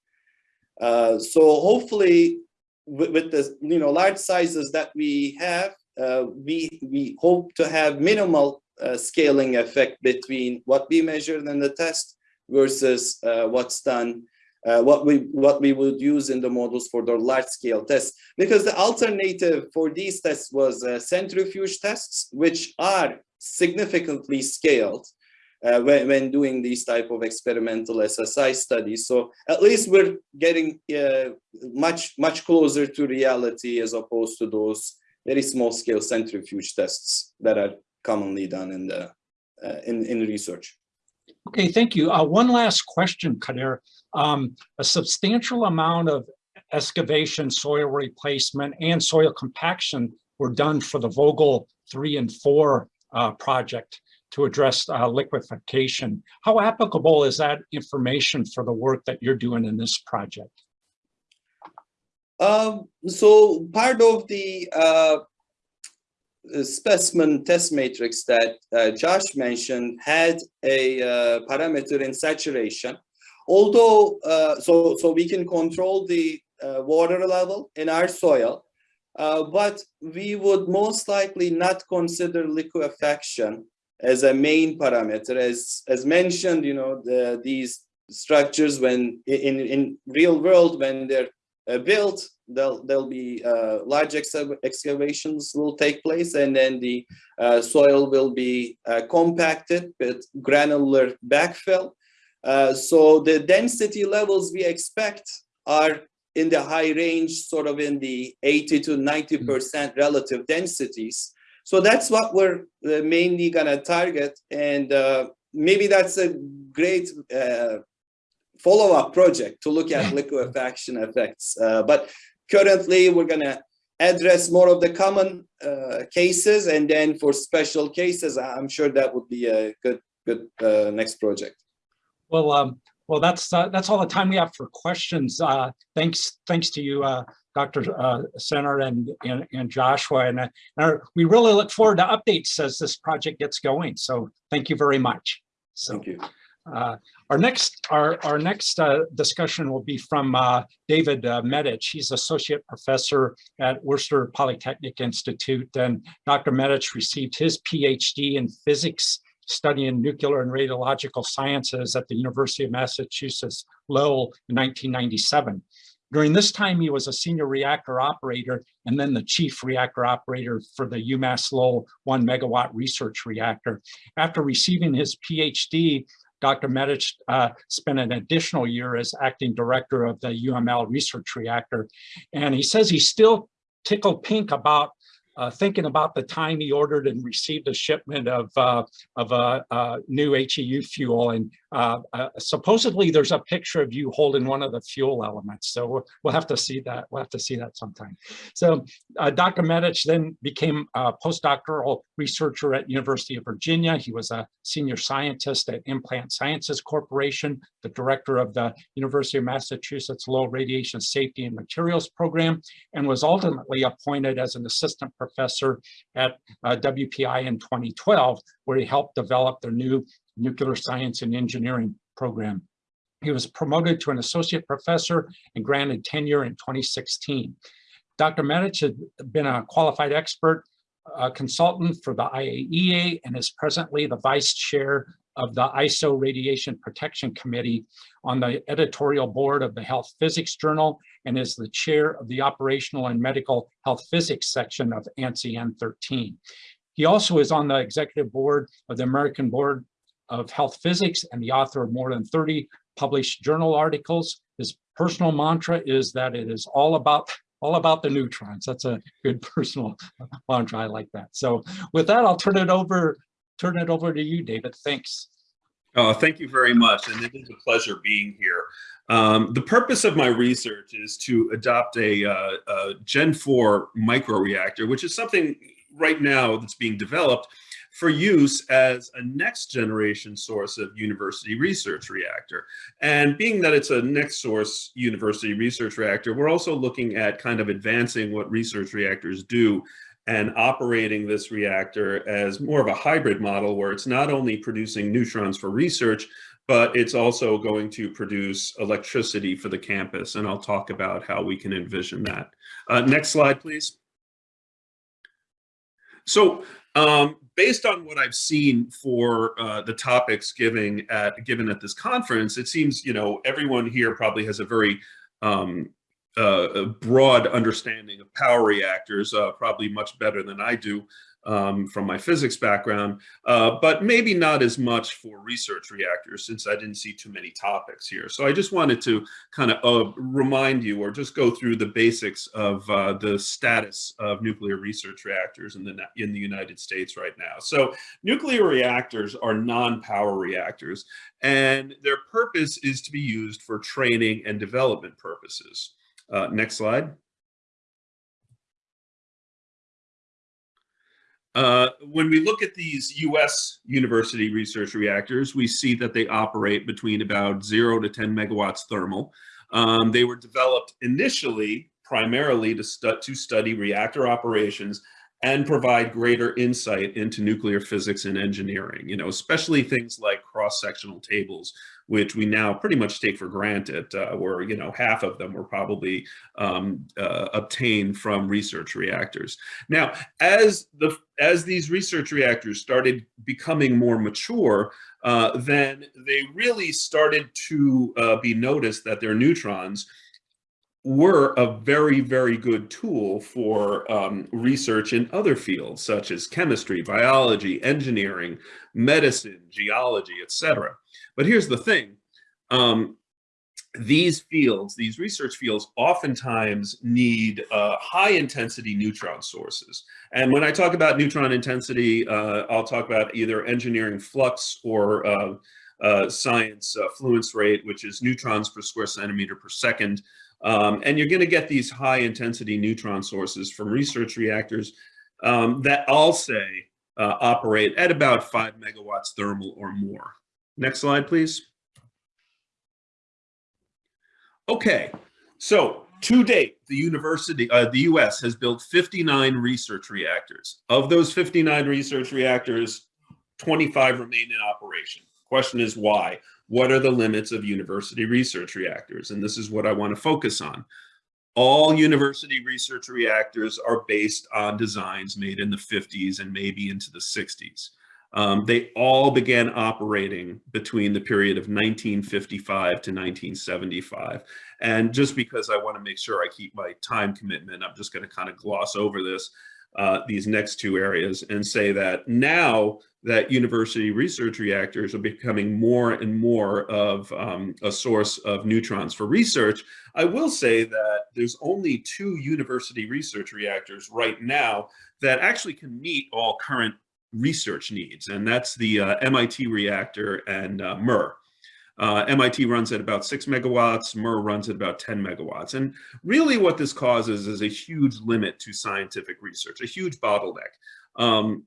Uh, so hopefully with, with the you know large sizes that we have, uh, we we hope to have minimal uh, scaling effect between what we measured in the test versus uh, what's done, uh, what we what we would use in the models for the large scale tests. Because the alternative for these tests was uh, centrifuge tests, which are significantly scaled uh, when, when doing these type of experimental SSI studies. So at least we're getting uh, much much closer to reality as opposed to those very small scale centrifuge tests that are commonly done in the uh, in, in research. Okay, thank you. Uh, one last question, Kadir. Um, a substantial amount of excavation, soil replacement, and soil compaction were done for the Vogtle three and four uh, project to address uh, liquefaction. How applicable is that information for the work that you're doing in this project? Um, so part of the uh, specimen test matrix that uh, Josh mentioned had a uh, parameter in saturation. Although, uh, so, so we can control the uh, water level in our soil, uh, but we would most likely not consider liquefaction as a main parameter. As, as mentioned, you know, the, these structures when in, in real world, when they're uh, built, there'll, there'll be uh, large exca- excavations will take place and then the uh, soil will be uh, compacted with granular backfill. Uh, so the density levels we expect are in the high range, sort of in the 80 to 90% relative densities. So that's what we're uh, mainly gonna target. And uh, maybe that's a great uh, follow-up project to look at liquefaction effects. Uh, but currently we're gonna address more of the common uh, cases and then for special cases, I'm sure that would be a good, good uh, next project. Well, um, Well, that's, uh, that's all the time we have for questions. Uh, Thanks, thanks to you, uh, Dr. uh, Sener and, and and Joshua. And uh, uh, we really look forward to updates as this project gets going. So thank you very much. So Thank you. uh, our next, our, our next uh, discussion will be from uh, David uh, Medich. He's Associate Professor at Worcester Polytechnic Institute. And Dr. Medich received his PhD in physics studying nuclear and radiological sciences at the University of Massachusetts Lowell in 1997. During this time, he was a senior reactor operator and then the chief reactor operator for the UMass Lowell one megawatt research reactor. After receiving his PhD, Dr. Medich uh, spent an additional year as acting director of the UML research reactor. And he says he's still tickled pink about uh, thinking about the time he ordered and received a shipment of uh, of a, a new HEU fuel, and uh, uh, supposedly there's a picture of you holding one of the fuel elements. So we'll, we'll have to see that. We'll have to see that sometime. So uh, Dr. Medich then became a postdoctoral researcher at University of Virginia. He was a senior scientist at Implant Sciences Corporation, the director of the University of Massachusetts Lowell Radiation Safety and Materials Program, and was ultimately appointed as an assistant professor at uh, WPI in 2012, where he helped develop their new nuclear science and engineering program. He was promoted to an associate professor and granted tenure in 2016. Dr. Medich had been a qualified expert uh, consultant for the IAEA and is presently the vice chair of the ISO Radiation Protection Committee on the editorial board of the Health Physics Journal and is the chair of the Operational and Medical Health Physics section of ANSI N13. He also is on the executive board of the American Board of Health Physics and the author of more than 30 published journal articles. His personal mantra is that it is all about all about the neutrons. That's a good personal mantra. I like that. So with that, I'll turn it over turn it over to you, David. Thanks. Oh, thank you very much. And it is a pleasure being here. Um, the purpose of my research is to adopt a, uh, a Gen 4 microreactor, which is something right now that's being developed for use as a next generation source of university research reactor. And being that it's a next source university research reactor, we're also looking at kind of advancing what research reactors do and operating this reactor as more of a hybrid model where it's not only producing neutrons for research, but it's also going to produce electricity for the campus. And I'll talk about how we can envision that. Uh, next slide, please. So um, based on what I've seen for uh, the topics giving at, given at this conference, it seems, you know, everyone here probably has a very um, uh, broad understanding of power reactors, uh, probably much better than I do um, from my physics background, uh, but maybe not as much for research reactors since I didn't see too many topics here. So I just wanted to kind of uh, remind you or just go through the basics of uh, the status of nuclear research reactors in the, in the United States right now. So nuclear reactors are non-power reactors and their purpose is to be used for training and development purposes. Uh, next slide. Uh, when we look at these US university research reactors, we see that they operate between about zero to 10 megawatts thermal. Um, they were developed initially primarily to, stu to study reactor operations and provide greater insight into nuclear physics and engineering, you know, especially things like cross-sectional tables, which we now pretty much take for granted, uh, where, you know, half of them were probably um, uh, obtained from research reactors. Now, as, the, as these research reactors started becoming more mature, uh, then they really started to uh, be noticed that their neutrons were a very, very good tool for um, research in other fields, such as chemistry, biology, engineering, medicine, geology, etc. But here's the thing. Um, these fields, these research fields, oftentimes need uh, high intensity neutron sources. And when I talk about neutron intensity, uh, I'll talk about either engineering flux or uh, uh science uh, fluence rate, which is neutrons per square centimeter per second. Um, and you're going to get these high intensity neutron sources from research reactors um, that all say uh, operate at about five megawatts thermal or more. Next slide, please. Okay, so to date, the university, uh, the US has built 59 research reactors. Of those 59 research reactors, 25 remain in operation. Question is why? What are the limits of university research reactors? And this is what I want to focus on. All university research reactors are based on designs made in the 50s and maybe into the 60s. Um, they all began operating between the period of 1955 to 1975. And just because I want to make sure I keep my time commitment, I'm just going to kind of gloss over this, uh, these next two areas and say that now that university research reactors are becoming more and more of um, a source of neutrons for research, I will say that there's only two university research reactors right now that actually can meet all current research needs, and that's the uh, MIT reactor and uh, MURR. Uh, MIT runs at about six megawatts, MURR runs at about 10 megawatts. And really what this causes is a huge limit to scientific research, a huge bottleneck. Um,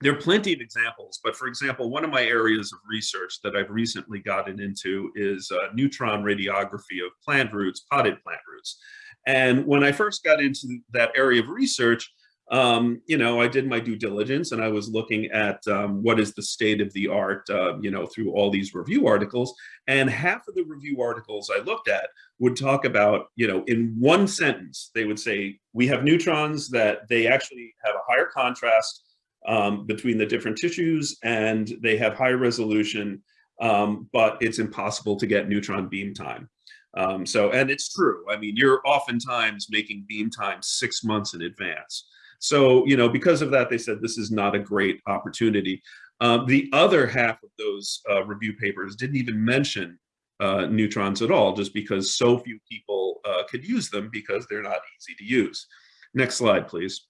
there are plenty of examples, but for example, one of my areas of research that I've recently gotten into is uh, neutron radiography of plant roots, potted plant roots. And when I first got into that area of research, um, you know, I did my due diligence and I was looking at um, what is the state of the art, uh, you know, through all these review articles. And half of the review articles I looked at would talk about, you know, in one sentence, they would say, we have neutrons that they actually have a higher contrast um, between the different tissues and they have high resolution, um, but it's impossible to get neutron beam time. Um, so, and it's true. I mean, you're oftentimes making beam time six months in advance. So, you know, because of that, they said this is not a great opportunity. Um, the other half of those uh, review papers didn't even mention uh, neutrons at all, just because so few people uh, could use them because they're not easy to use. Next slide, please.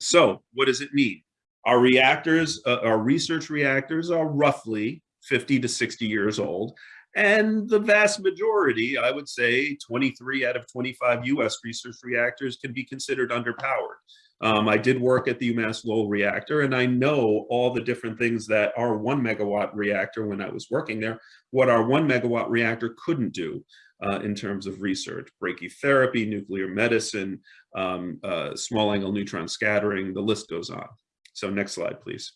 So what does it mean? Our reactors, uh, our research reactors are roughly 50 to 60 years old. And the vast majority, I would say 23 out of 25 US research reactors can be considered underpowered. Um, I did work at the UMass Lowell reactor and I know all the different things that our one megawatt reactor when I was working there, what our one megawatt reactor couldn't do uh, in terms of research, brachytherapy, nuclear medicine, um, uh, small angle neutron scattering, the list goes on. So next slide, please.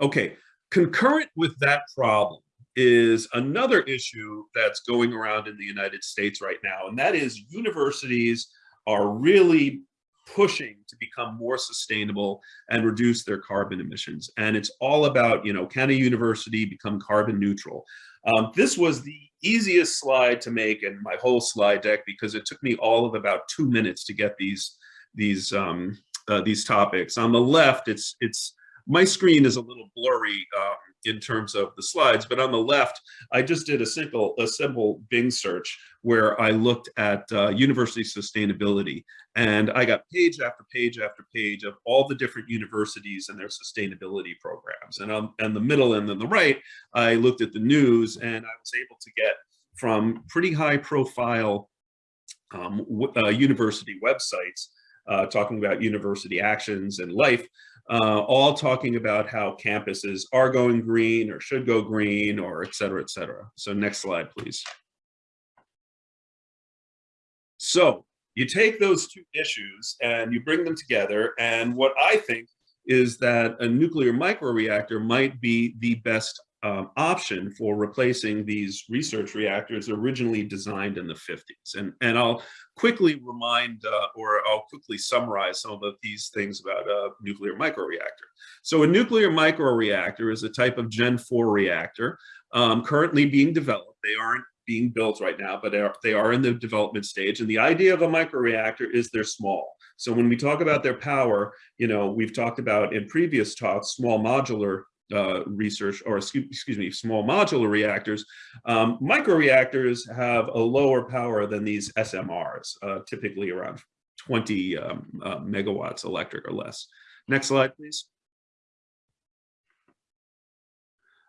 Okay, concurrent with that problem, is another issue that's going around in the United States right now, and that is universities are really pushing to become more sustainable and reduce their carbon emissions. And it's all about, you know, can a university become carbon neutral? Um, this was the easiest slide to make in my whole slide deck because it took me all of about two minutes to get these these um, uh, these topics. On the left, it's it's my screen is a little blurry um, in terms of the slides, but on the left, I just did a simple, a simple Bing search where I looked at uh, university sustainability and I got page after page after page of all the different universities and their sustainability programs. And on and the middle and then the right, I looked at the news and I was able to get from pretty high profile um, uh, university websites uh, talking about university actions and life uh, all talking about how campuses are going green or should go green or et cetera, et cetera. So next slide, please. So you take those two issues and you bring them together. And what I think is that a nuclear microreactor might be the best um, option for replacing these research reactors originally designed in the 50s. And, and I'll quickly remind uh, or I'll quickly summarize some of these things about a nuclear microreactor. So a nuclear microreactor is a type of Gen 4 reactor um, currently being developed. They aren't being built right now, but they are, they are in the development stage. And the idea of a microreactor is they're small. So when we talk about their power, you know, we've talked about in previous talks, small modular uh, research, or excuse, me, small modular reactors, um, microreactors have a lower power than these SMRs, uh, typically around 20 um, uh, megawatts electric or less. Next slide, please.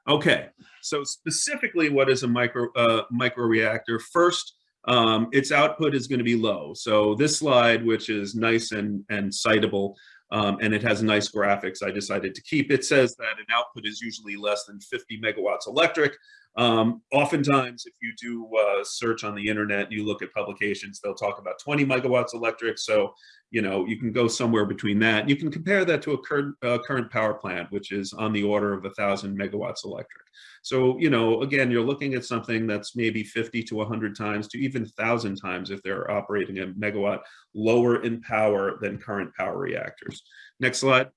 Okay, so specifically what is a micro uh, microreactor? First, um, its output is going to be low. So this slide, which is nice and, and citable, um, and it has nice graphics I decided to keep. It says that an output is usually less than 50 megawatts electric. Um, oftentimes, if you do uh, search on the internet, and you look at publications, they'll talk about 20 megawatts electric. So, you know, you can go somewhere between that. You can compare that to a current, uh, current power plant, which is on the order of a thousand megawatts electric. So, you know, again, you're looking at something that's maybe 50 to 100 times to even 1,000 times if they're operating a megawatt lower in power than current power reactors. Next slide.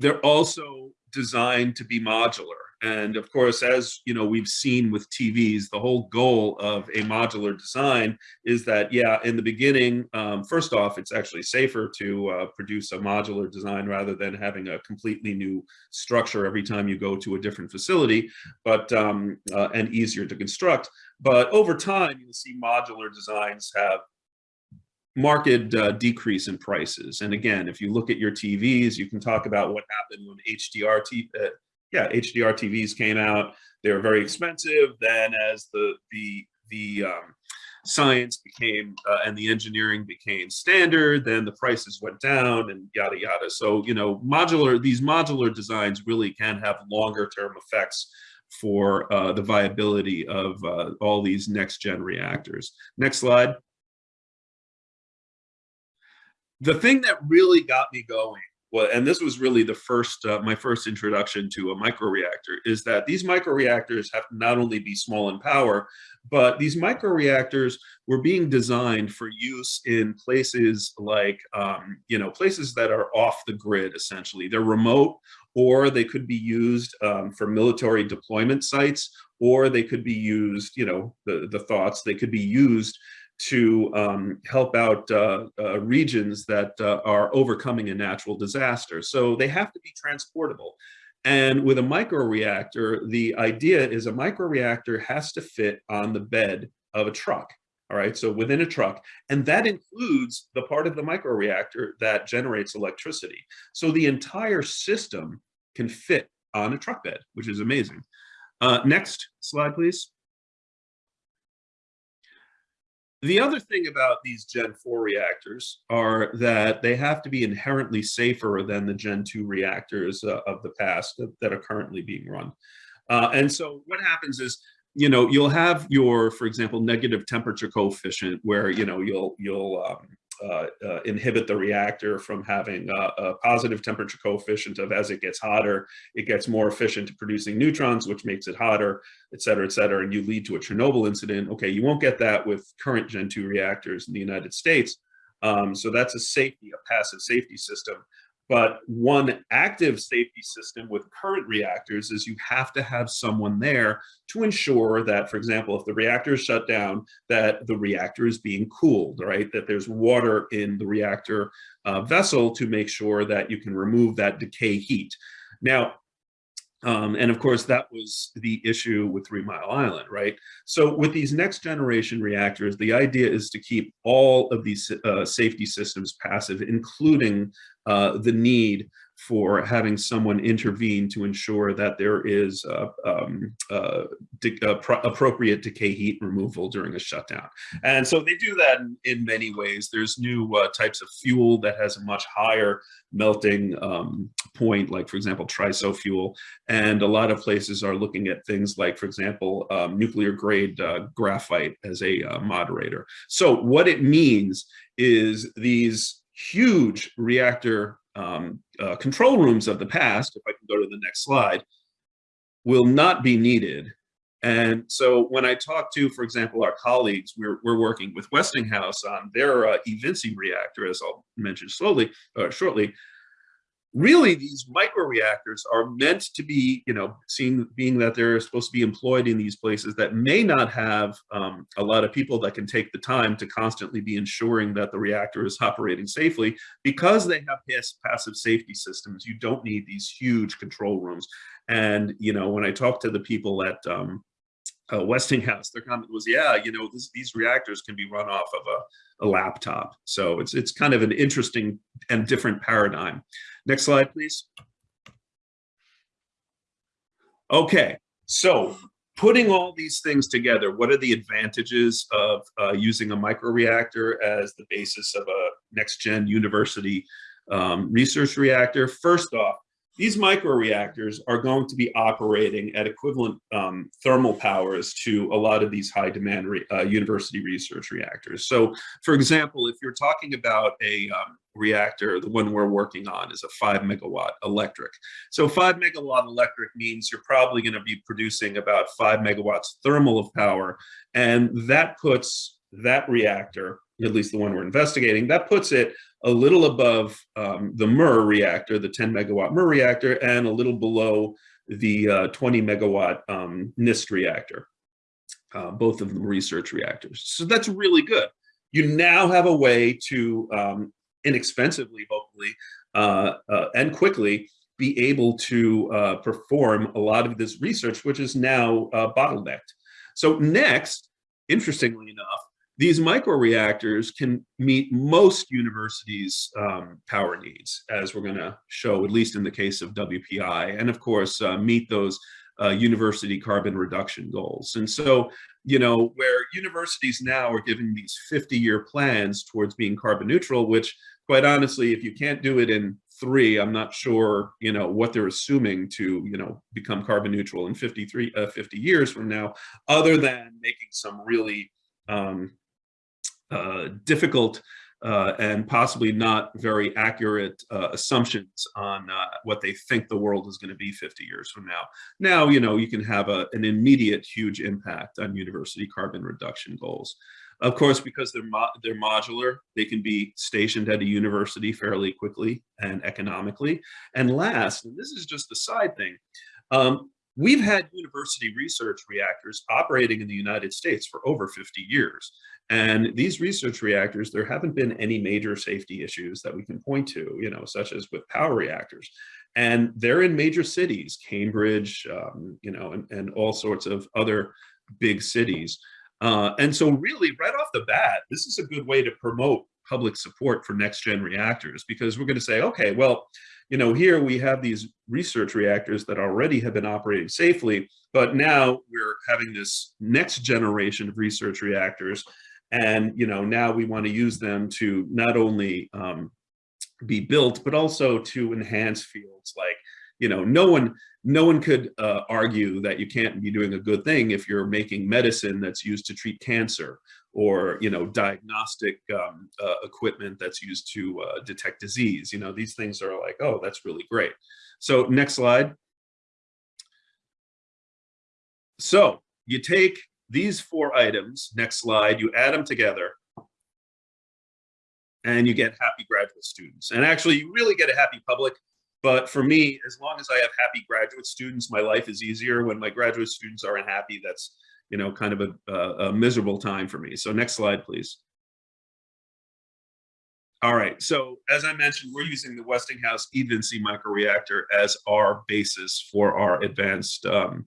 They're also designed to be modular. And of course, as you know, we've seen with TVs, the whole goal of a modular design is that, yeah, in the beginning, um, first off, it's actually safer to uh, produce a modular design rather than having a completely new structure every time you go to a different facility, but um, uh, and easier to construct. But over time, you'll see modular designs have marked uh, decrease in prices. And again, if you look at your TVs, you can talk about what happened when HDR, t uh, yeah, HDR TVs came out. They were very expensive. Then as the, the, the um, science became uh, and the engineering became standard, then the prices went down and yada, yada. So, you know, modular, these modular designs really can have longer term effects for uh, the viability of uh, all these next gen reactors. Next slide the thing that really got me going well, and this was really the first, uh, my first introduction to a microreactor, is that these microreactors have not only be small in power, but these microreactors were being designed for use in places like, um, you know, places that are off the grid, essentially. They're remote, or they could be used um, for military deployment sites, or they could be used, you know, the, the thoughts, they could be used to um, help out uh, uh, regions that uh, are overcoming a natural disaster. So they have to be transportable. And with a microreactor, the idea is a microreactor has to fit on the bed of a truck. All right, so within a truck, and that includes the part of the microreactor that generates electricity. So the entire system can fit on a truck bed, which is amazing. Uh, next slide, please. The other thing about these Gen 4 reactors are that they have to be inherently safer than the Gen 2 reactors uh, of the past that, that, are currently being run. Uh, and so what happens is, you know, you'll have your, for example, negative temperature coefficient where, you know, you'll, you'll um, uh, uh, inhibit the reactor from having a, a, positive temperature coefficient of as it gets hotter, it gets more efficient at producing neutrons, which makes it hotter, et cetera, et cetera, and you lead to a Chernobyl incident. Okay, you won't get that with current Gen 2 reactors in the United States. Um, so that's a safety, a passive safety system. But one active safety system with current reactors is you have to have someone there to ensure that, for example, if the reactor is shut down, that the reactor is being cooled, right? That there's water in the reactor uh, vessel to make sure that you can remove that decay heat. Now, um, and of course, that was the issue with Three Mile Island, right? So with these next generation reactors, the idea is to keep all of these uh, safety systems passive, including uh, the need for having someone intervene to ensure that there is uh, um, uh, appropriate decay heat removal during a shutdown. And so they do that in, in many ways. There's new uh, types of fuel that has a much higher melting um, point, like for example, TRISO fuel. And a lot of places are looking at things like, for example, um, nuclear grade uh, graphite as a uh, moderator. So what it means is these huge reactor um, uh, control rooms of the past, if I can go to the next slide, will not be needed. And so when I talk to, for example, our colleagues, we're, we're working with Westinghouse on their uh, eVinci reactor, as I'll mention slowly, uh, shortly, really these microreactors are meant to be, you know, seeing being that they're supposed to be employed in these places that may not have um, a lot of people that can take the time to constantly be ensuring that the reactor is operating safely because they have passive safety systems. You don't need these huge control rooms. And, you know, when I talk to the people at um, uh, Westinghouse, their comment was, yeah, you know, this, these reactors can be run off of a, a laptop. So it's, it's kind of an interesting and different paradigm. Next slide, please. Okay, so putting all these things together, what are the advantages of uh, using a microreactor as the basis of a next-gen university um, research reactor? First off, these microreactors are going to be operating at equivalent um, thermal powers to a lot of these high demand re uh, university research reactors. So for example, if you're talking about a um, reactor, the one we're working on is a five megawatt electric. So five megawatt electric means you're probably gonna be producing about five megawatts thermal of power. And that puts that reactor, at least the one we're investigating, that puts it a little above um, the MURR reactor, the 10 megawatt MURR reactor, and a little below the uh, 20 megawatt um, NIST reactor, uh, both of them research reactors. So that's really good. You now have a way to um, inexpensively, hopefully, uh, uh and quickly be able to uh, perform a lot of this research, which is now uh, bottlenecked. So next, interestingly enough, these microreactors can meet most universities' um, power needs, as we're going to show, at least in the case of WPI, and of course, uh, meet those uh, university carbon reduction goals. And so, you know, where universities now are giving these 50-year plans towards being carbon neutral, which quite honestly, if you can't do it in three, I'm not sure, you know, what they're assuming to, you know, become carbon neutral in 53, uh, 50 years from now, other than making some really um, uh, difficult uh, and possibly not very accurate uh, assumptions on uh, what they think the world is going to be 50 years from now. Now, you know, you can have a, an immediate huge impact on university carbon reduction goals. Of course, because they're, mo they're modular, they can be stationed at a university fairly quickly and economically. And last, and this is just a side thing, um, we've had university research reactors operating in the United States for over 50 years. And these research reactors, there haven't been any major safety issues that we can point to, you know, such as with power reactors. And they're in major cities, Cambridge, um, you know, and, and all sorts of other big cities. Uh, and so really right off the bat, this is a good way to promote public support for next gen reactors because we're going to say, okay, well, you know, here we have these research reactors that already have been operating safely, but now we're having this next generation of research reactors and, you know, now we want to use them to not only um, be built, but also to enhance fields like, you know, no one, no one could uh, argue that you can't be doing a good thing if you're making medicine that's used to treat cancer or, you know, diagnostic um, uh, equipment that's used to uh, detect disease. You know, these things are like, oh, that's really great. So next slide. So you take these four items, next slide, you add them together and you get happy graduate students. And actually you really get a happy public, but for me, as long as I have happy graduate students, my life is easier. When my graduate students aren't happy, that's, you know, kind of a, a, a miserable time for me. So next slide, please. All right, so as I mentioned, we're using the Westinghouse eVinci microreactor as our basis for our advanced um,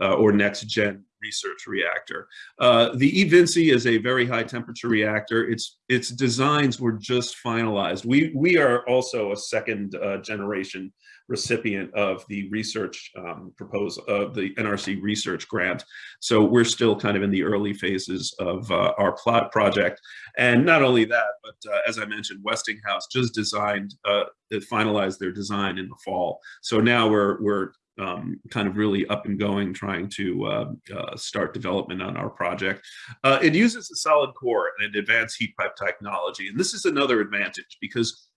uh, or next gen research reactor. Uh, the eVinci is a very high temperature reactor. Its its designs were just finalized. We we are also a second uh, generation recipient of the research um, proposal of the NRC research grant. So we're still kind of in the early phases of uh, our plot project. And not only that, but uh, as I mentioned, Westinghouse just designed, uh, finalized their design in the fall. So now we're, we're um, kind of really up and going, trying to uh, uh, start development on our project. Uh, it uses a solid core and an advanced heat pipe technology. And this is another advantage because,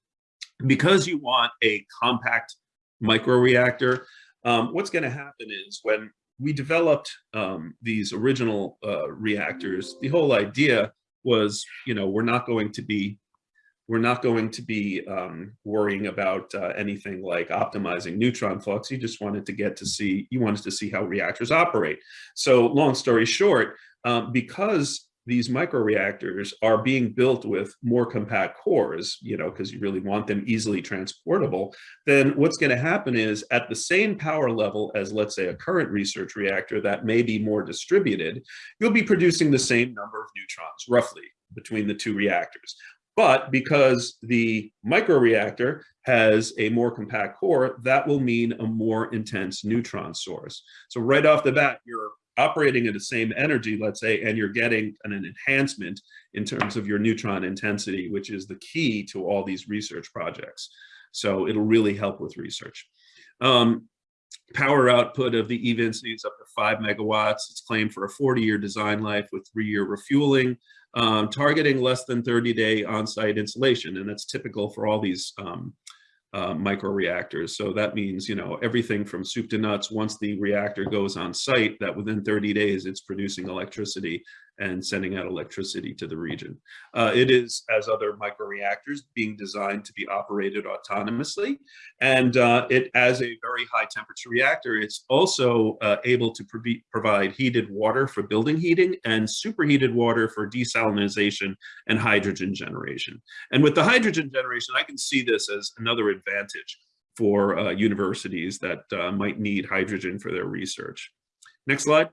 because you want a compact microreactor, um, what's going to happen is when we developed um, these original uh, reactors, the whole idea was, you know, we're not going to be we're not going to be um, worrying about uh, anything like optimizing neutron flux. You just wanted to get to see, you wanted to see how reactors operate. So long story short, um, because these microreactors are being built with more compact cores, you know, because you really want them easily transportable, then what's going to happen is at the same power level as, let's say, a current research reactor that may be more distributed, you'll be producing the same number of neutrons, roughly, between the two reactors. But because the microreactor has a more compact core, that will mean a more intense neutron source. So right off the bat, you're operating at the same energy, let's say, and you're getting an, an enhancement in terms of your neutron intensity, which is the key to all these research projects. So it'll really help with research. Um, power output of the eVinci is up to five megawatts. It's claimed for a 40-year design life with three-year refueling, um, targeting less than 30-day on-site installation, and that's typical for all these um, uh, microreactors. So that means, you know, everything from soup to nuts, once the reactor goes on site, that within 30 days, it's producing electricity and sending out electricity to the region. Uh, it is, as other microreactors, being designed to be operated autonomously. And uh, it, as a very high temperature reactor, it's also uh, able to pro provide heated water for building heating and superheated water for desalinization and hydrogen generation. And with the hydrogen generation, I can see this as another advantage for uh, universities that uh, might need hydrogen for their research. Next slide.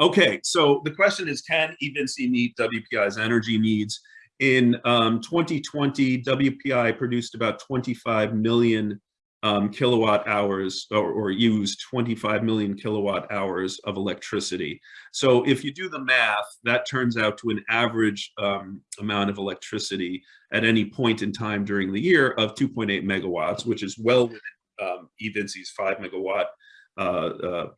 Okay, so the question is, can eVinci meet WPI's energy needs? In um, 2020, WPI produced about 25 million um, kilowatt hours or, or used 25 million kilowatt hours of electricity. So if you do the math, that turns out to an average um, amount of electricity at any point in time during the year of 2.8 megawatts, which is well within um, five megawatt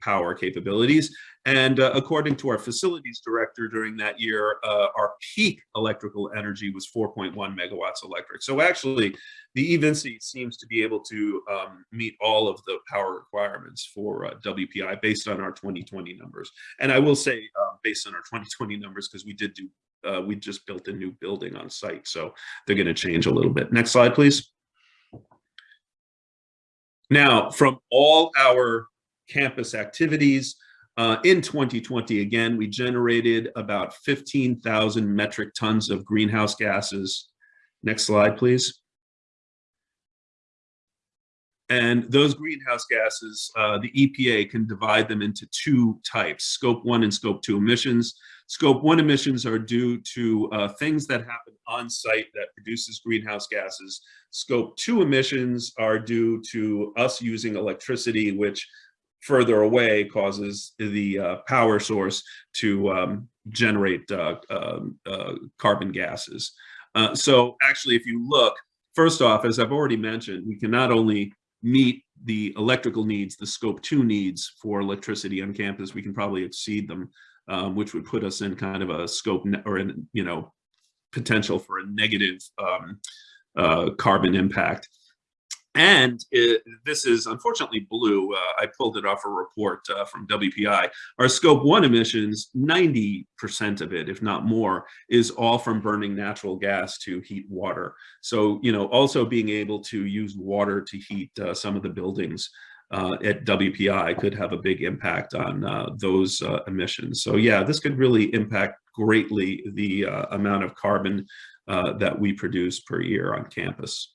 power capabilities. And uh, according to our facilities director during that year, uh, our peak electrical energy was 4.1 megawatts electric. So actually, the eVinci seems to be able to um, meet all of the power requirements for uh, WPI based on our 2020 numbers. And I will say uh, based on our 2020 numbers, because we did do, we just built a new building on site. So they're gonna change a little bit. Next slide, please. Now, from all our campus activities. Uh, in 2020, again, we generated about 15,000 metric tons of greenhouse gases. Next slide, please. And those greenhouse gases, uh, the EPA can divide them into two types, scope one and scope two emissions. Scope one emissions are due to uh, things that happen on site that produces greenhouse gases. Scope two emissions are due to us using electricity, which further away causes the uh, power source to um, generate uh, um, uh, carbon gases. Uh, so actually, if you look, first off, as I've already mentioned, we can not only meet the electrical needs, the scope two needs for electricity on campus, we can probably exceed them, um, which would put us in kind of a scope or in, you know, potential for a negative um, uh, carbon impact. And it, this is unfortunately blue. Uh, I pulled it off a report uh, from WPI. Our scope one emissions, 90% of it, if not more, is all from burning natural gas to heat water. So, you know, also being able to use water to heat uh, some of the buildings uh, at WPI could have a big impact on uh, those uh, emissions. So yeah, this could really impact greatly the amount of carbon that we produce per year on campus.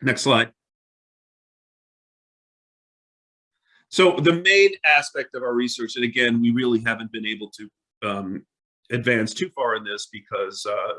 Next slide. So the main aspect of our research, and again, we really haven't been able to um, advance too far in this because uh,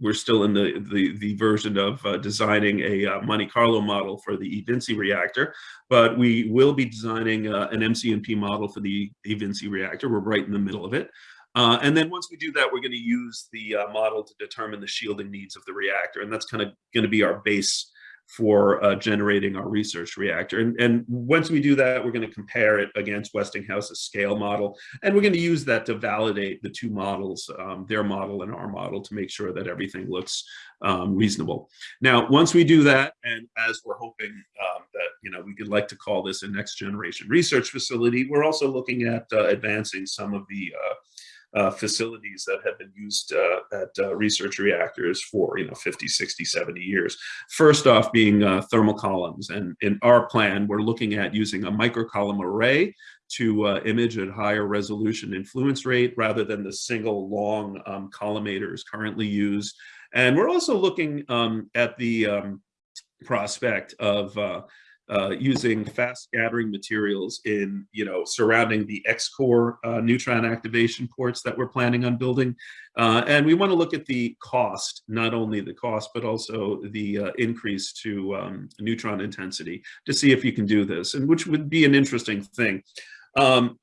we're still in the, the, the version of uh, designing a uh, Monte Carlo model for the eVinci reactor, but we will be designing uh, an MCNP model for the eVinci reactor. We're right in the middle of it. Uh, and then once we do that, we're going to use the uh, model to determine the shielding needs of the reactor. And that's kind of going to be our base for uh, generating our research reactor. And, and once we do that, we're going to compare it against Westinghouse's scale model. And we're going to use that to validate the two models, um, their model and our model, to make sure that everything looks um, reasonable. Now, once we do that, and as we're hoping um, that, you know, we could like to call this a next generation research facility, we're also looking at uh, advancing some of the uh, uh, facilities that have been used uh, at uh, research reactors for you know 50 60 70 years. First off being uh, thermal columns. And in our plan we're looking at using a microcolumn array to uh, image at higher resolution influence rate rather than the single long um, collimators currently used. And we're also looking um, at the um, prospect of uh, using fast scattering materials in, you know, surrounding the ex-core uh, neutron activation ports that we're planning on building. Uh, and we want to look at the cost, not only the cost, but also the uh, increase to um, neutron intensity to see if you can do this, and which would be an interesting thing. Um,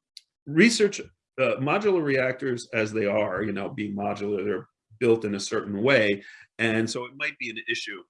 research, uh, modular reactors as they are, you know, being modular, they're built in a certain way. And so it might be an issue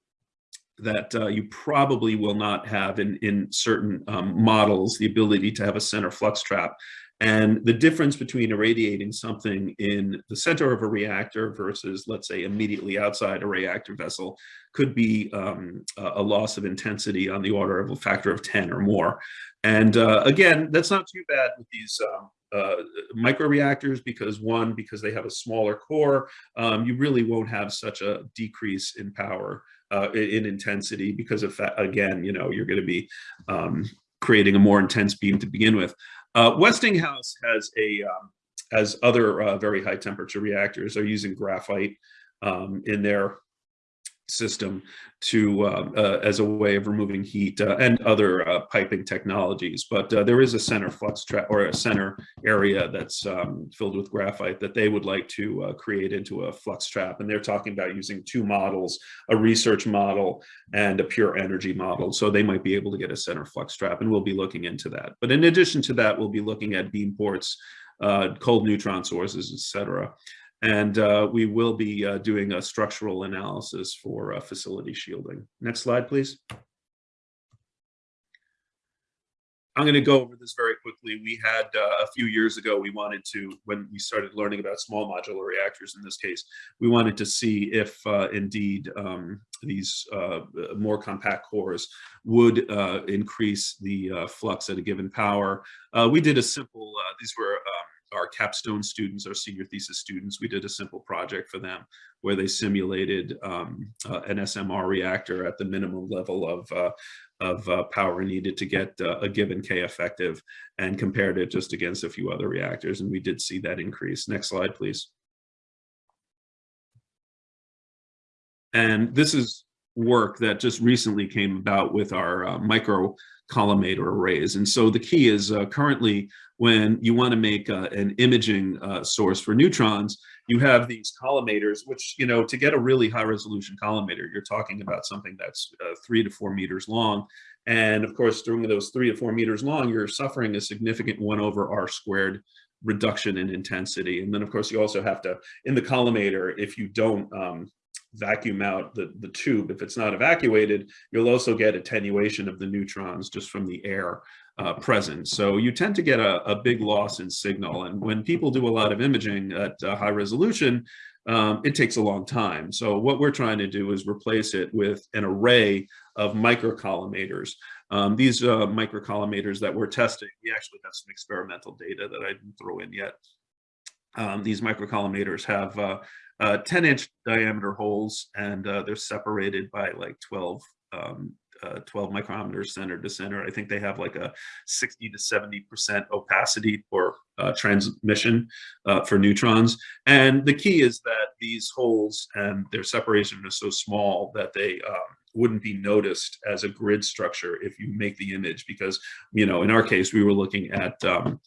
that uh, you probably will not have in, in certain um, models, the ability to have a center flux trap. And the difference between irradiating something in the center of a reactor versus, let's say, immediately outside a reactor vessel could be um, a loss of intensity on the order of a factor of 10 or more. And uh, again, that's not too bad with these um, uh, microreactors because one, because they have a smaller core, um, you really won't have such a decrease in power, uh, in intensity because of, again, you know, you're going to be um, creating a more intense beam to begin with. Uh, Westinghouse has a um, as other uh, very high temperature reactors are using graphite um, in their system to uh, uh, as a way of removing heat uh, and other uh, piping technologies. But uh, there is a center flux trap or a center area that's um, filled with graphite that they would like to uh, create into a flux trap. And they're talking about using two models, a research model and a pure energy model. So they might be able to get a center flux trap and we'll be looking into that. But in addition to that, we'll be looking at beam ports, cold neutron sources, et cetera. And uh, we will be uh, doing a structural analysis for uh, facility shielding. Next slide, please. I'm going to go over this very quickly. We had uh, a few years ago, we wanted to, when we started learning about small modular reactors in this case, we wanted to see if uh, indeed um, these uh, more compact cores would increase the flux at a given power. we did a simple, these were um, our capstone students, our senior thesis students, we did a simple project for them where they simulated um, uh, an SMR reactor at the minimum level of, uh, of uh, power needed to get uh, a given K effective and compared it just against a few other reactors. And we did see that increase. Next slide, please. And this is work that just recently came about with our uh, collimator arrays. And so the key is uh, currently when you want to make uh, an imaging uh, source for neutrons, you have these collimators, which, you know, to get a really high resolution collimator, you're talking about something that's uh, three to four meters long. And of course, during those three to four meters long, you're suffering a significant one over R squared reduction in intensity. And then of course, you also have to, in the collimator, if you don't um, vacuum out the, the tube. If it's not evacuated, you'll also get attenuation of the neutrons just from the air uh, present. So you tend to get a, a, big loss in signal. And when people do a lot of imaging at uh, high resolution, um, it takes a long time. So what we're trying to do is replace it with an array of microcollimators. Um, these uh, microcollimators that we're testing, we actually have some experimental data that I didn't throw in yet. Um, these microcollimators have uh, uh, 10 inch diameter holes and uh, they're separated by like 12 um, uh, 12 micrometers center to center. I think they have like a 60 to 70% opacity or uh, transmission uh, for neutrons. And the key is that these holes and their separation is so small that they um, wouldn't be noticed as a grid structure if you make the image because, you know, in our case, we were looking at um,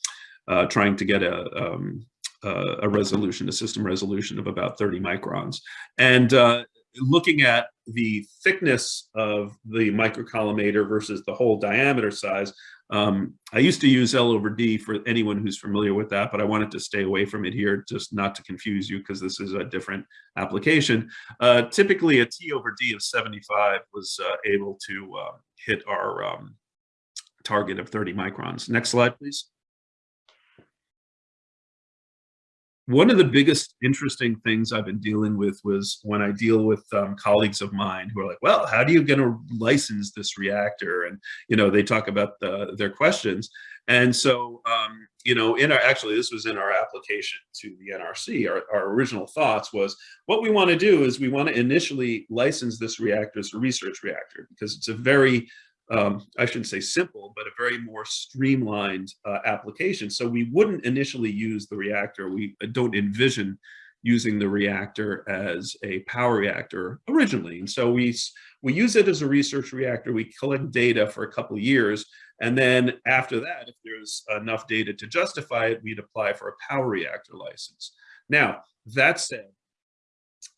trying to get a, um, uh, a resolution, a system resolution of about 30 microns. And uh, looking at the thickness of the microcollimator versus the hole diameter size, um, I used to use L over D for anyone who's familiar with that, but I wanted to stay away from it here just not to confuse you because this is a different application. Uh, typically a T over D of 75 was uh, able to uh, hit our um, target of 30 microns. Next slide, please. One of the biggest interesting things I've been dealing with was when I deal with um, colleagues of mine who are like, well, how do you get to license this reactor? And, you know, they talk about the, their questions. And so, um, you know, in our, actually, this was in our application to the NRC, our, our original thoughts was what we want to do is we want to initially license this reactor as a research reactor because it's a very um, I shouldn't say simple, but a very more streamlined uh, application. So we wouldn't initially use the reactor. We don't envision using the reactor as a power reactor originally. And so we, we use it as a research reactor. We collect data for a couple of years. And then after that, if there's enough data to justify it, we'd apply for a power reactor license. Now, that said,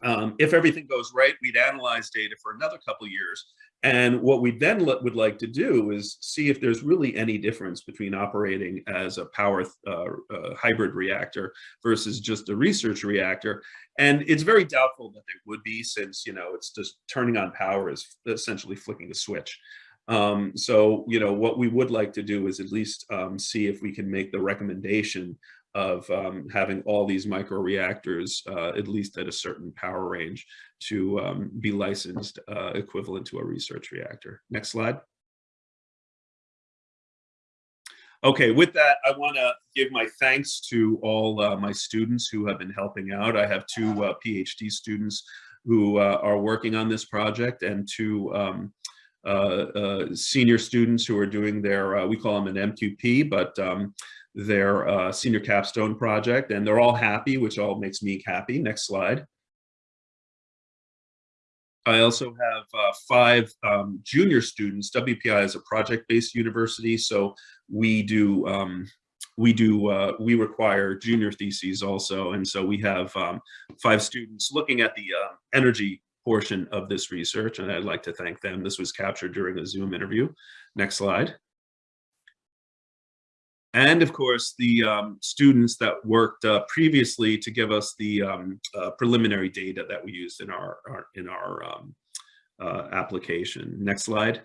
um, if everything goes right, we'd analyze data for another couple years. And what we then would like to do is see if there's really any difference between operating as a power uh, uh, hybrid reactor versus just a research reactor. And it's very doubtful that there would be since, you know, it's just turning on power is essentially flicking a switch. Um, so, you know, what we would like to do is at least um, see if we can make the recommendation of um, having all these micro reactors, uh, at least at a certain power range, to um, be licensed uh, equivalent to a research reactor. Next slide. Okay, with that, I want to give my thanks to all uh, my students who have been helping out. I have two uh, PhD students who uh, are working on this project and two um, uh, uh, senior students who are doing their, uh, we call them an MQP, but um, their uh, senior capstone project, and they're all happy, which all makes me happy. Next slide. I also have uh, five um, junior students. WPI is a project-based university, so we do um, we do uh, we require junior theses also, and so we have um, five students looking at the uh, energy portion of this research, and I'd like to thank them. This was captured during a Zoom interview. Next slide. And of course, the um, students that worked uh, previously to give us the um, uh, preliminary data that we used in our, our in our um, uh, application. Next slide.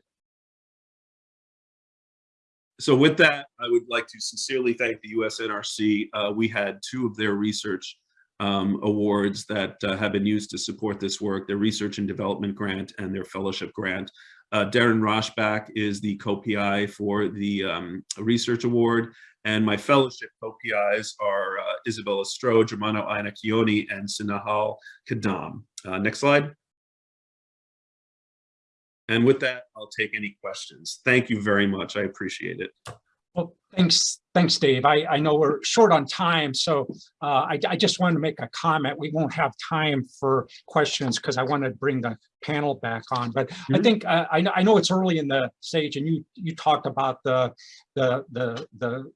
So with that, I would like to sincerely thank the USNRC. Uh, we had two of their research um, awards that uh, have been used to support this work, their research and development grant and their fellowship grant. Uh, Darren Roshback is the co-PI for the um, research award, and my fellowship co-PIs are uh, Izabela Stroe, Germano Iannacchione, and Sinahal Kadam. Uh, next slide. And with that, I'll take any questions. Thank you very much. I appreciate it. Thanks, thanks, Dave. I, I know we're short on time, so uh, I, I just wanted to make a comment. We won't have time for questions because I want to bring the panel back on. But I Mhm. think uh, I, know- I know it's early in the stage, and you you talked about the the the the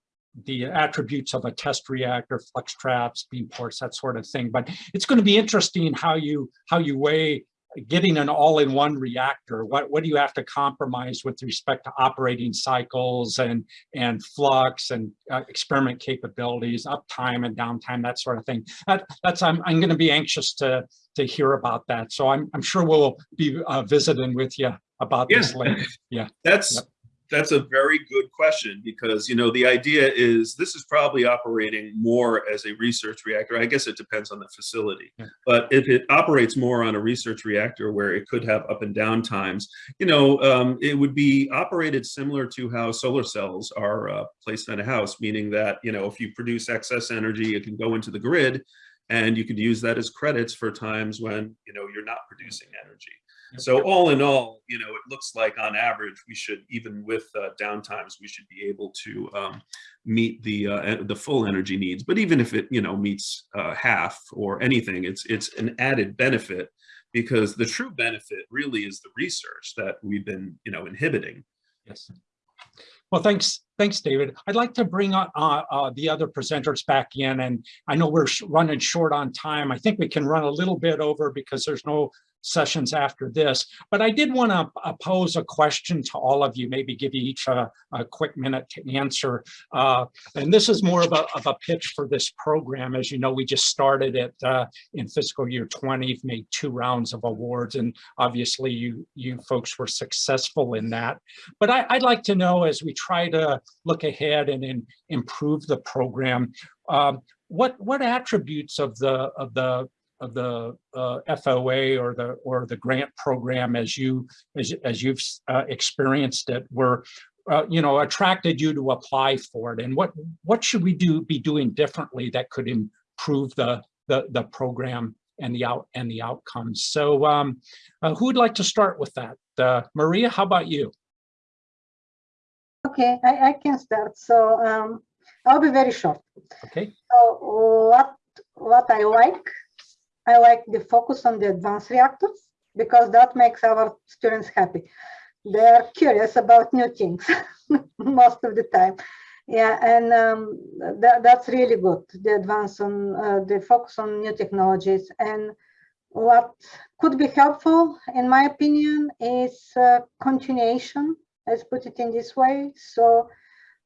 the attributes of a test reactor, flux traps, beam ports, that sort of thing. But it's going to be interesting how you how you weigh getting an all-in-one reactor. What what do you have to compromise with respect to operating cycles and and flux and uh, experiment capabilities, uptime and downtime, that sort of thing. That, that's I'm I'm going to be anxious to to hear about that. So I'm I'm sure we'll be uh, visiting with you about this Yeah. later. Yeah. That's Yep. That's a very good question because you know the idea is this is probably operating more as a research reactor. I guess it depends on the facility, Yeah. but if it operates more on a research reactor where it could have up and down times, you know, um, it would be operated similar to how solar cells are uh, placed on a house, meaning that you know if you produce excess energy, it can go into the grid, and you could use that as credits for times when you know you're not producing energy. So all in all, you know, it looks like on average, we should, even with uh, downtimes, we should be able to um, meet the uh, the full energy needs. But even if it, you know, meets uh, half or anything, it's it's an added benefit because the true benefit really is the research that we've been, you know, inhibiting. Yes. Well, thanks, thanks, David. I'd like to bring uh, uh, the other presenters back in, and I know we're running short on time. I think we can run a little bit over because there's no sessions after this. But I did want to pose a question to all of you, maybe give you each a, a quick minute to answer. Uh, and this is more of a, of a pitch for this program. As you know, we just started it uh, in fiscal year 20, made two rounds of awards, and obviously you you folks were successful in that. But I, I'd like to know as we try to look ahead and, and improve the program, um, what what attributes of the of the of the uh, FOA or the or the grant program as you as, as you've uh, experienced it were uh, you know attracted you to apply for it? And what what should we do be doing differently that could improve the the the program and the out and the outcomes so um, uh, who would like to start with that? Uh, Maria how about you? Okay, I, I can start. So um, I'll be very short. okay. So what what I like, I like the focus on the advanced reactors because that makes our students happy. They're curious about new things most of the time. Yeah, and um, that, that's really good. The advance on uh, the focus on new technologies and what could be helpful, in my opinion, is uh, continuation, let's put it in this way. So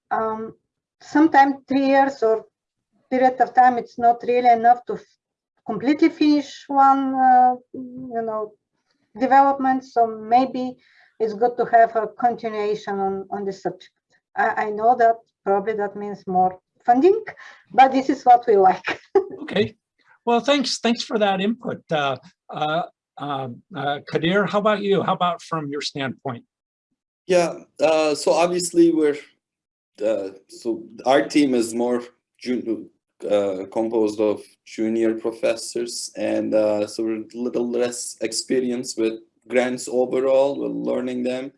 um, sometimes three years or period of time, it's not really enough to completely finish one, uh, you know, development. So maybe it's good to have a continuation on, on the subject. I, I know that probably that means more funding, but this is what we like. Okay, well, thanks, thanks for that input. Uh, uh, um, uh, Kadir, how about you? How about from your standpoint? Yeah, uh, so obviously we're, uh, so our team is more jun- uh, composed of junior professors and uh, so a little less experience with grants overall, we're learning them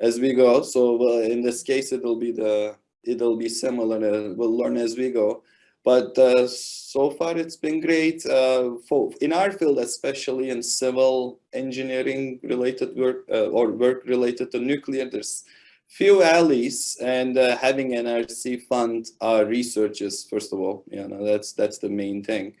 as we go. So uh, in this case, it'll be the, it'll be similar, uh, we'll learn as we go. But uh, so far it's been great for in our field, especially in civil engineering related work or work related to nuclear. There's few alleys and uh, having NRC fund our researchers first of all. You know that's that's the main thing.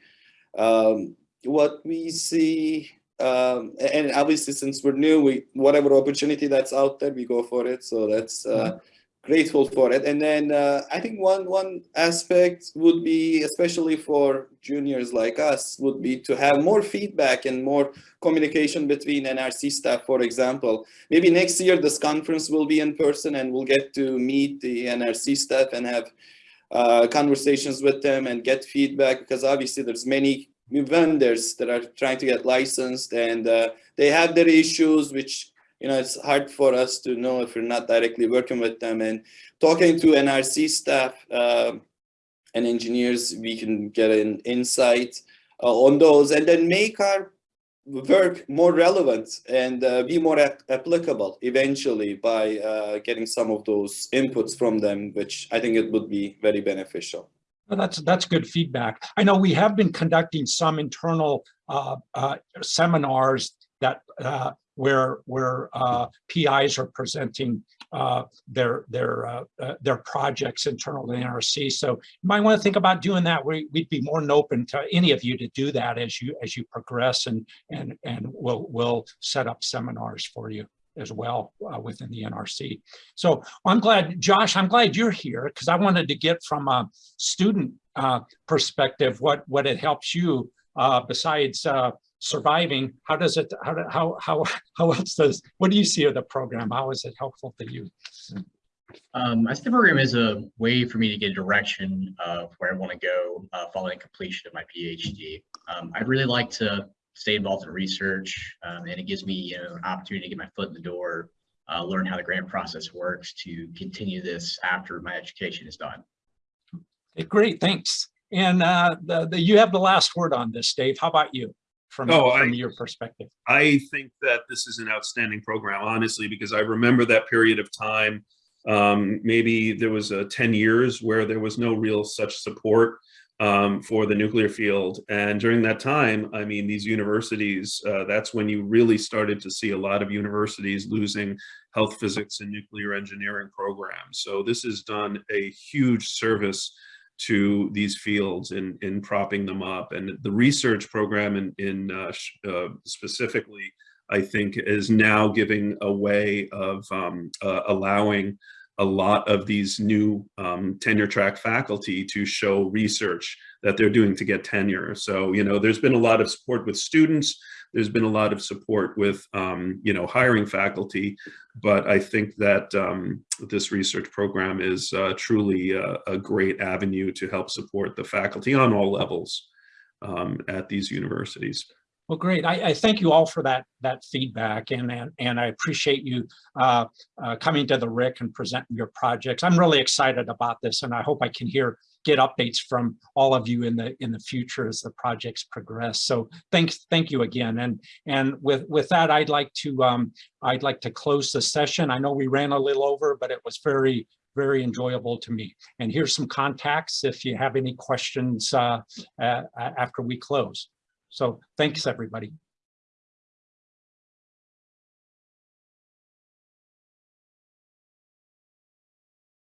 Um, what we see. Um, and obviously, since we're new, we whatever opportunity that's out there, we go for it. So that's uh, grateful for it. And then uh, I think one one aspect would be, especially for juniors like us, would be to have more feedback and more communication between NRC staff. For example, maybe next year this conference will be in person, and we'll get to meet the NRC staff and have uh, conversations with them and get feedback because obviously there's many vendors that are trying to get licensed and uh, they have their issues which you know, it's hard for us to know if we're not directly working with them and talking to NRC staff um and engineers, we can get an insight uh, on those and then make our work more relevant and uh, be more ap- applicable eventually by uh, getting some of those inputs from them, which I think it would be very beneficial. Well, that's, that's good feedback. I know we have been conducting some internal uh, uh, seminars that uh, where where uh, PIs are presenting uh, their their uh, uh, their projects internal to NRC. So you might want to think about doing that. We, we'd be more than open to any of you to do that as you as you progress, and and and we'll we'll set up seminars for you as well uh, within the NRC. So I'm glad, Josh, I'm glad you're here because I wanted to get from a student perspective what what it helps you besides surviving. How does it? How how how how else does? What do you see of the program? How is it helpful to you? Um, I see the program is a way for me to get direction of where I want to go uh, following completion of my PhD. Um, I'd really like to stay involved in research, um, and it gives me you know, an opportunity to get my foot in the door, uh, learn how the grant process works to continue this after my education is done. Okay, great, thanks. And uh, the, the you have the last word on this, Dave. How about you? From, Oh, from I- your perspective. I think that this is an outstanding program, honestly, because I remember that period of time. Um, maybe there was uh, 10 years where there was no real such support um, for the nuclear field. And during that time, I mean, these universities, uh, that's when you really started to see a lot of universities losing health physics and nuclear engineering programs. So this has done a huge service to these fields in, in propping them up. And the research program in, in uh, uh, specifically, I think is now giving a way of um, uh, allowing a lot of these new um, tenure track faculty to show research that they're doing to get tenure. So, you know, there's been a lot of support with students. There's been a lot of support with, um, you know, hiring faculty. But I think that um, this research program is uh, truly a, a great avenue to help support the faculty on all levels um, at these universities. Well, great. I, I thank you all for that that feedback, and and, and I appreciate you uh, uh, coming to the RIC and presenting your projects. I'm really excited about this, and I hope I can hear get updates from all of you in the in the future as the projects progress. So thanks, thank you again. And and with with that, I'd like to um, I'd like to close the session. I know we ran a little over, but it was very very enjoyable to me. And here's some contacts if you have any questions uh, uh, after we close. So thanks, everybody.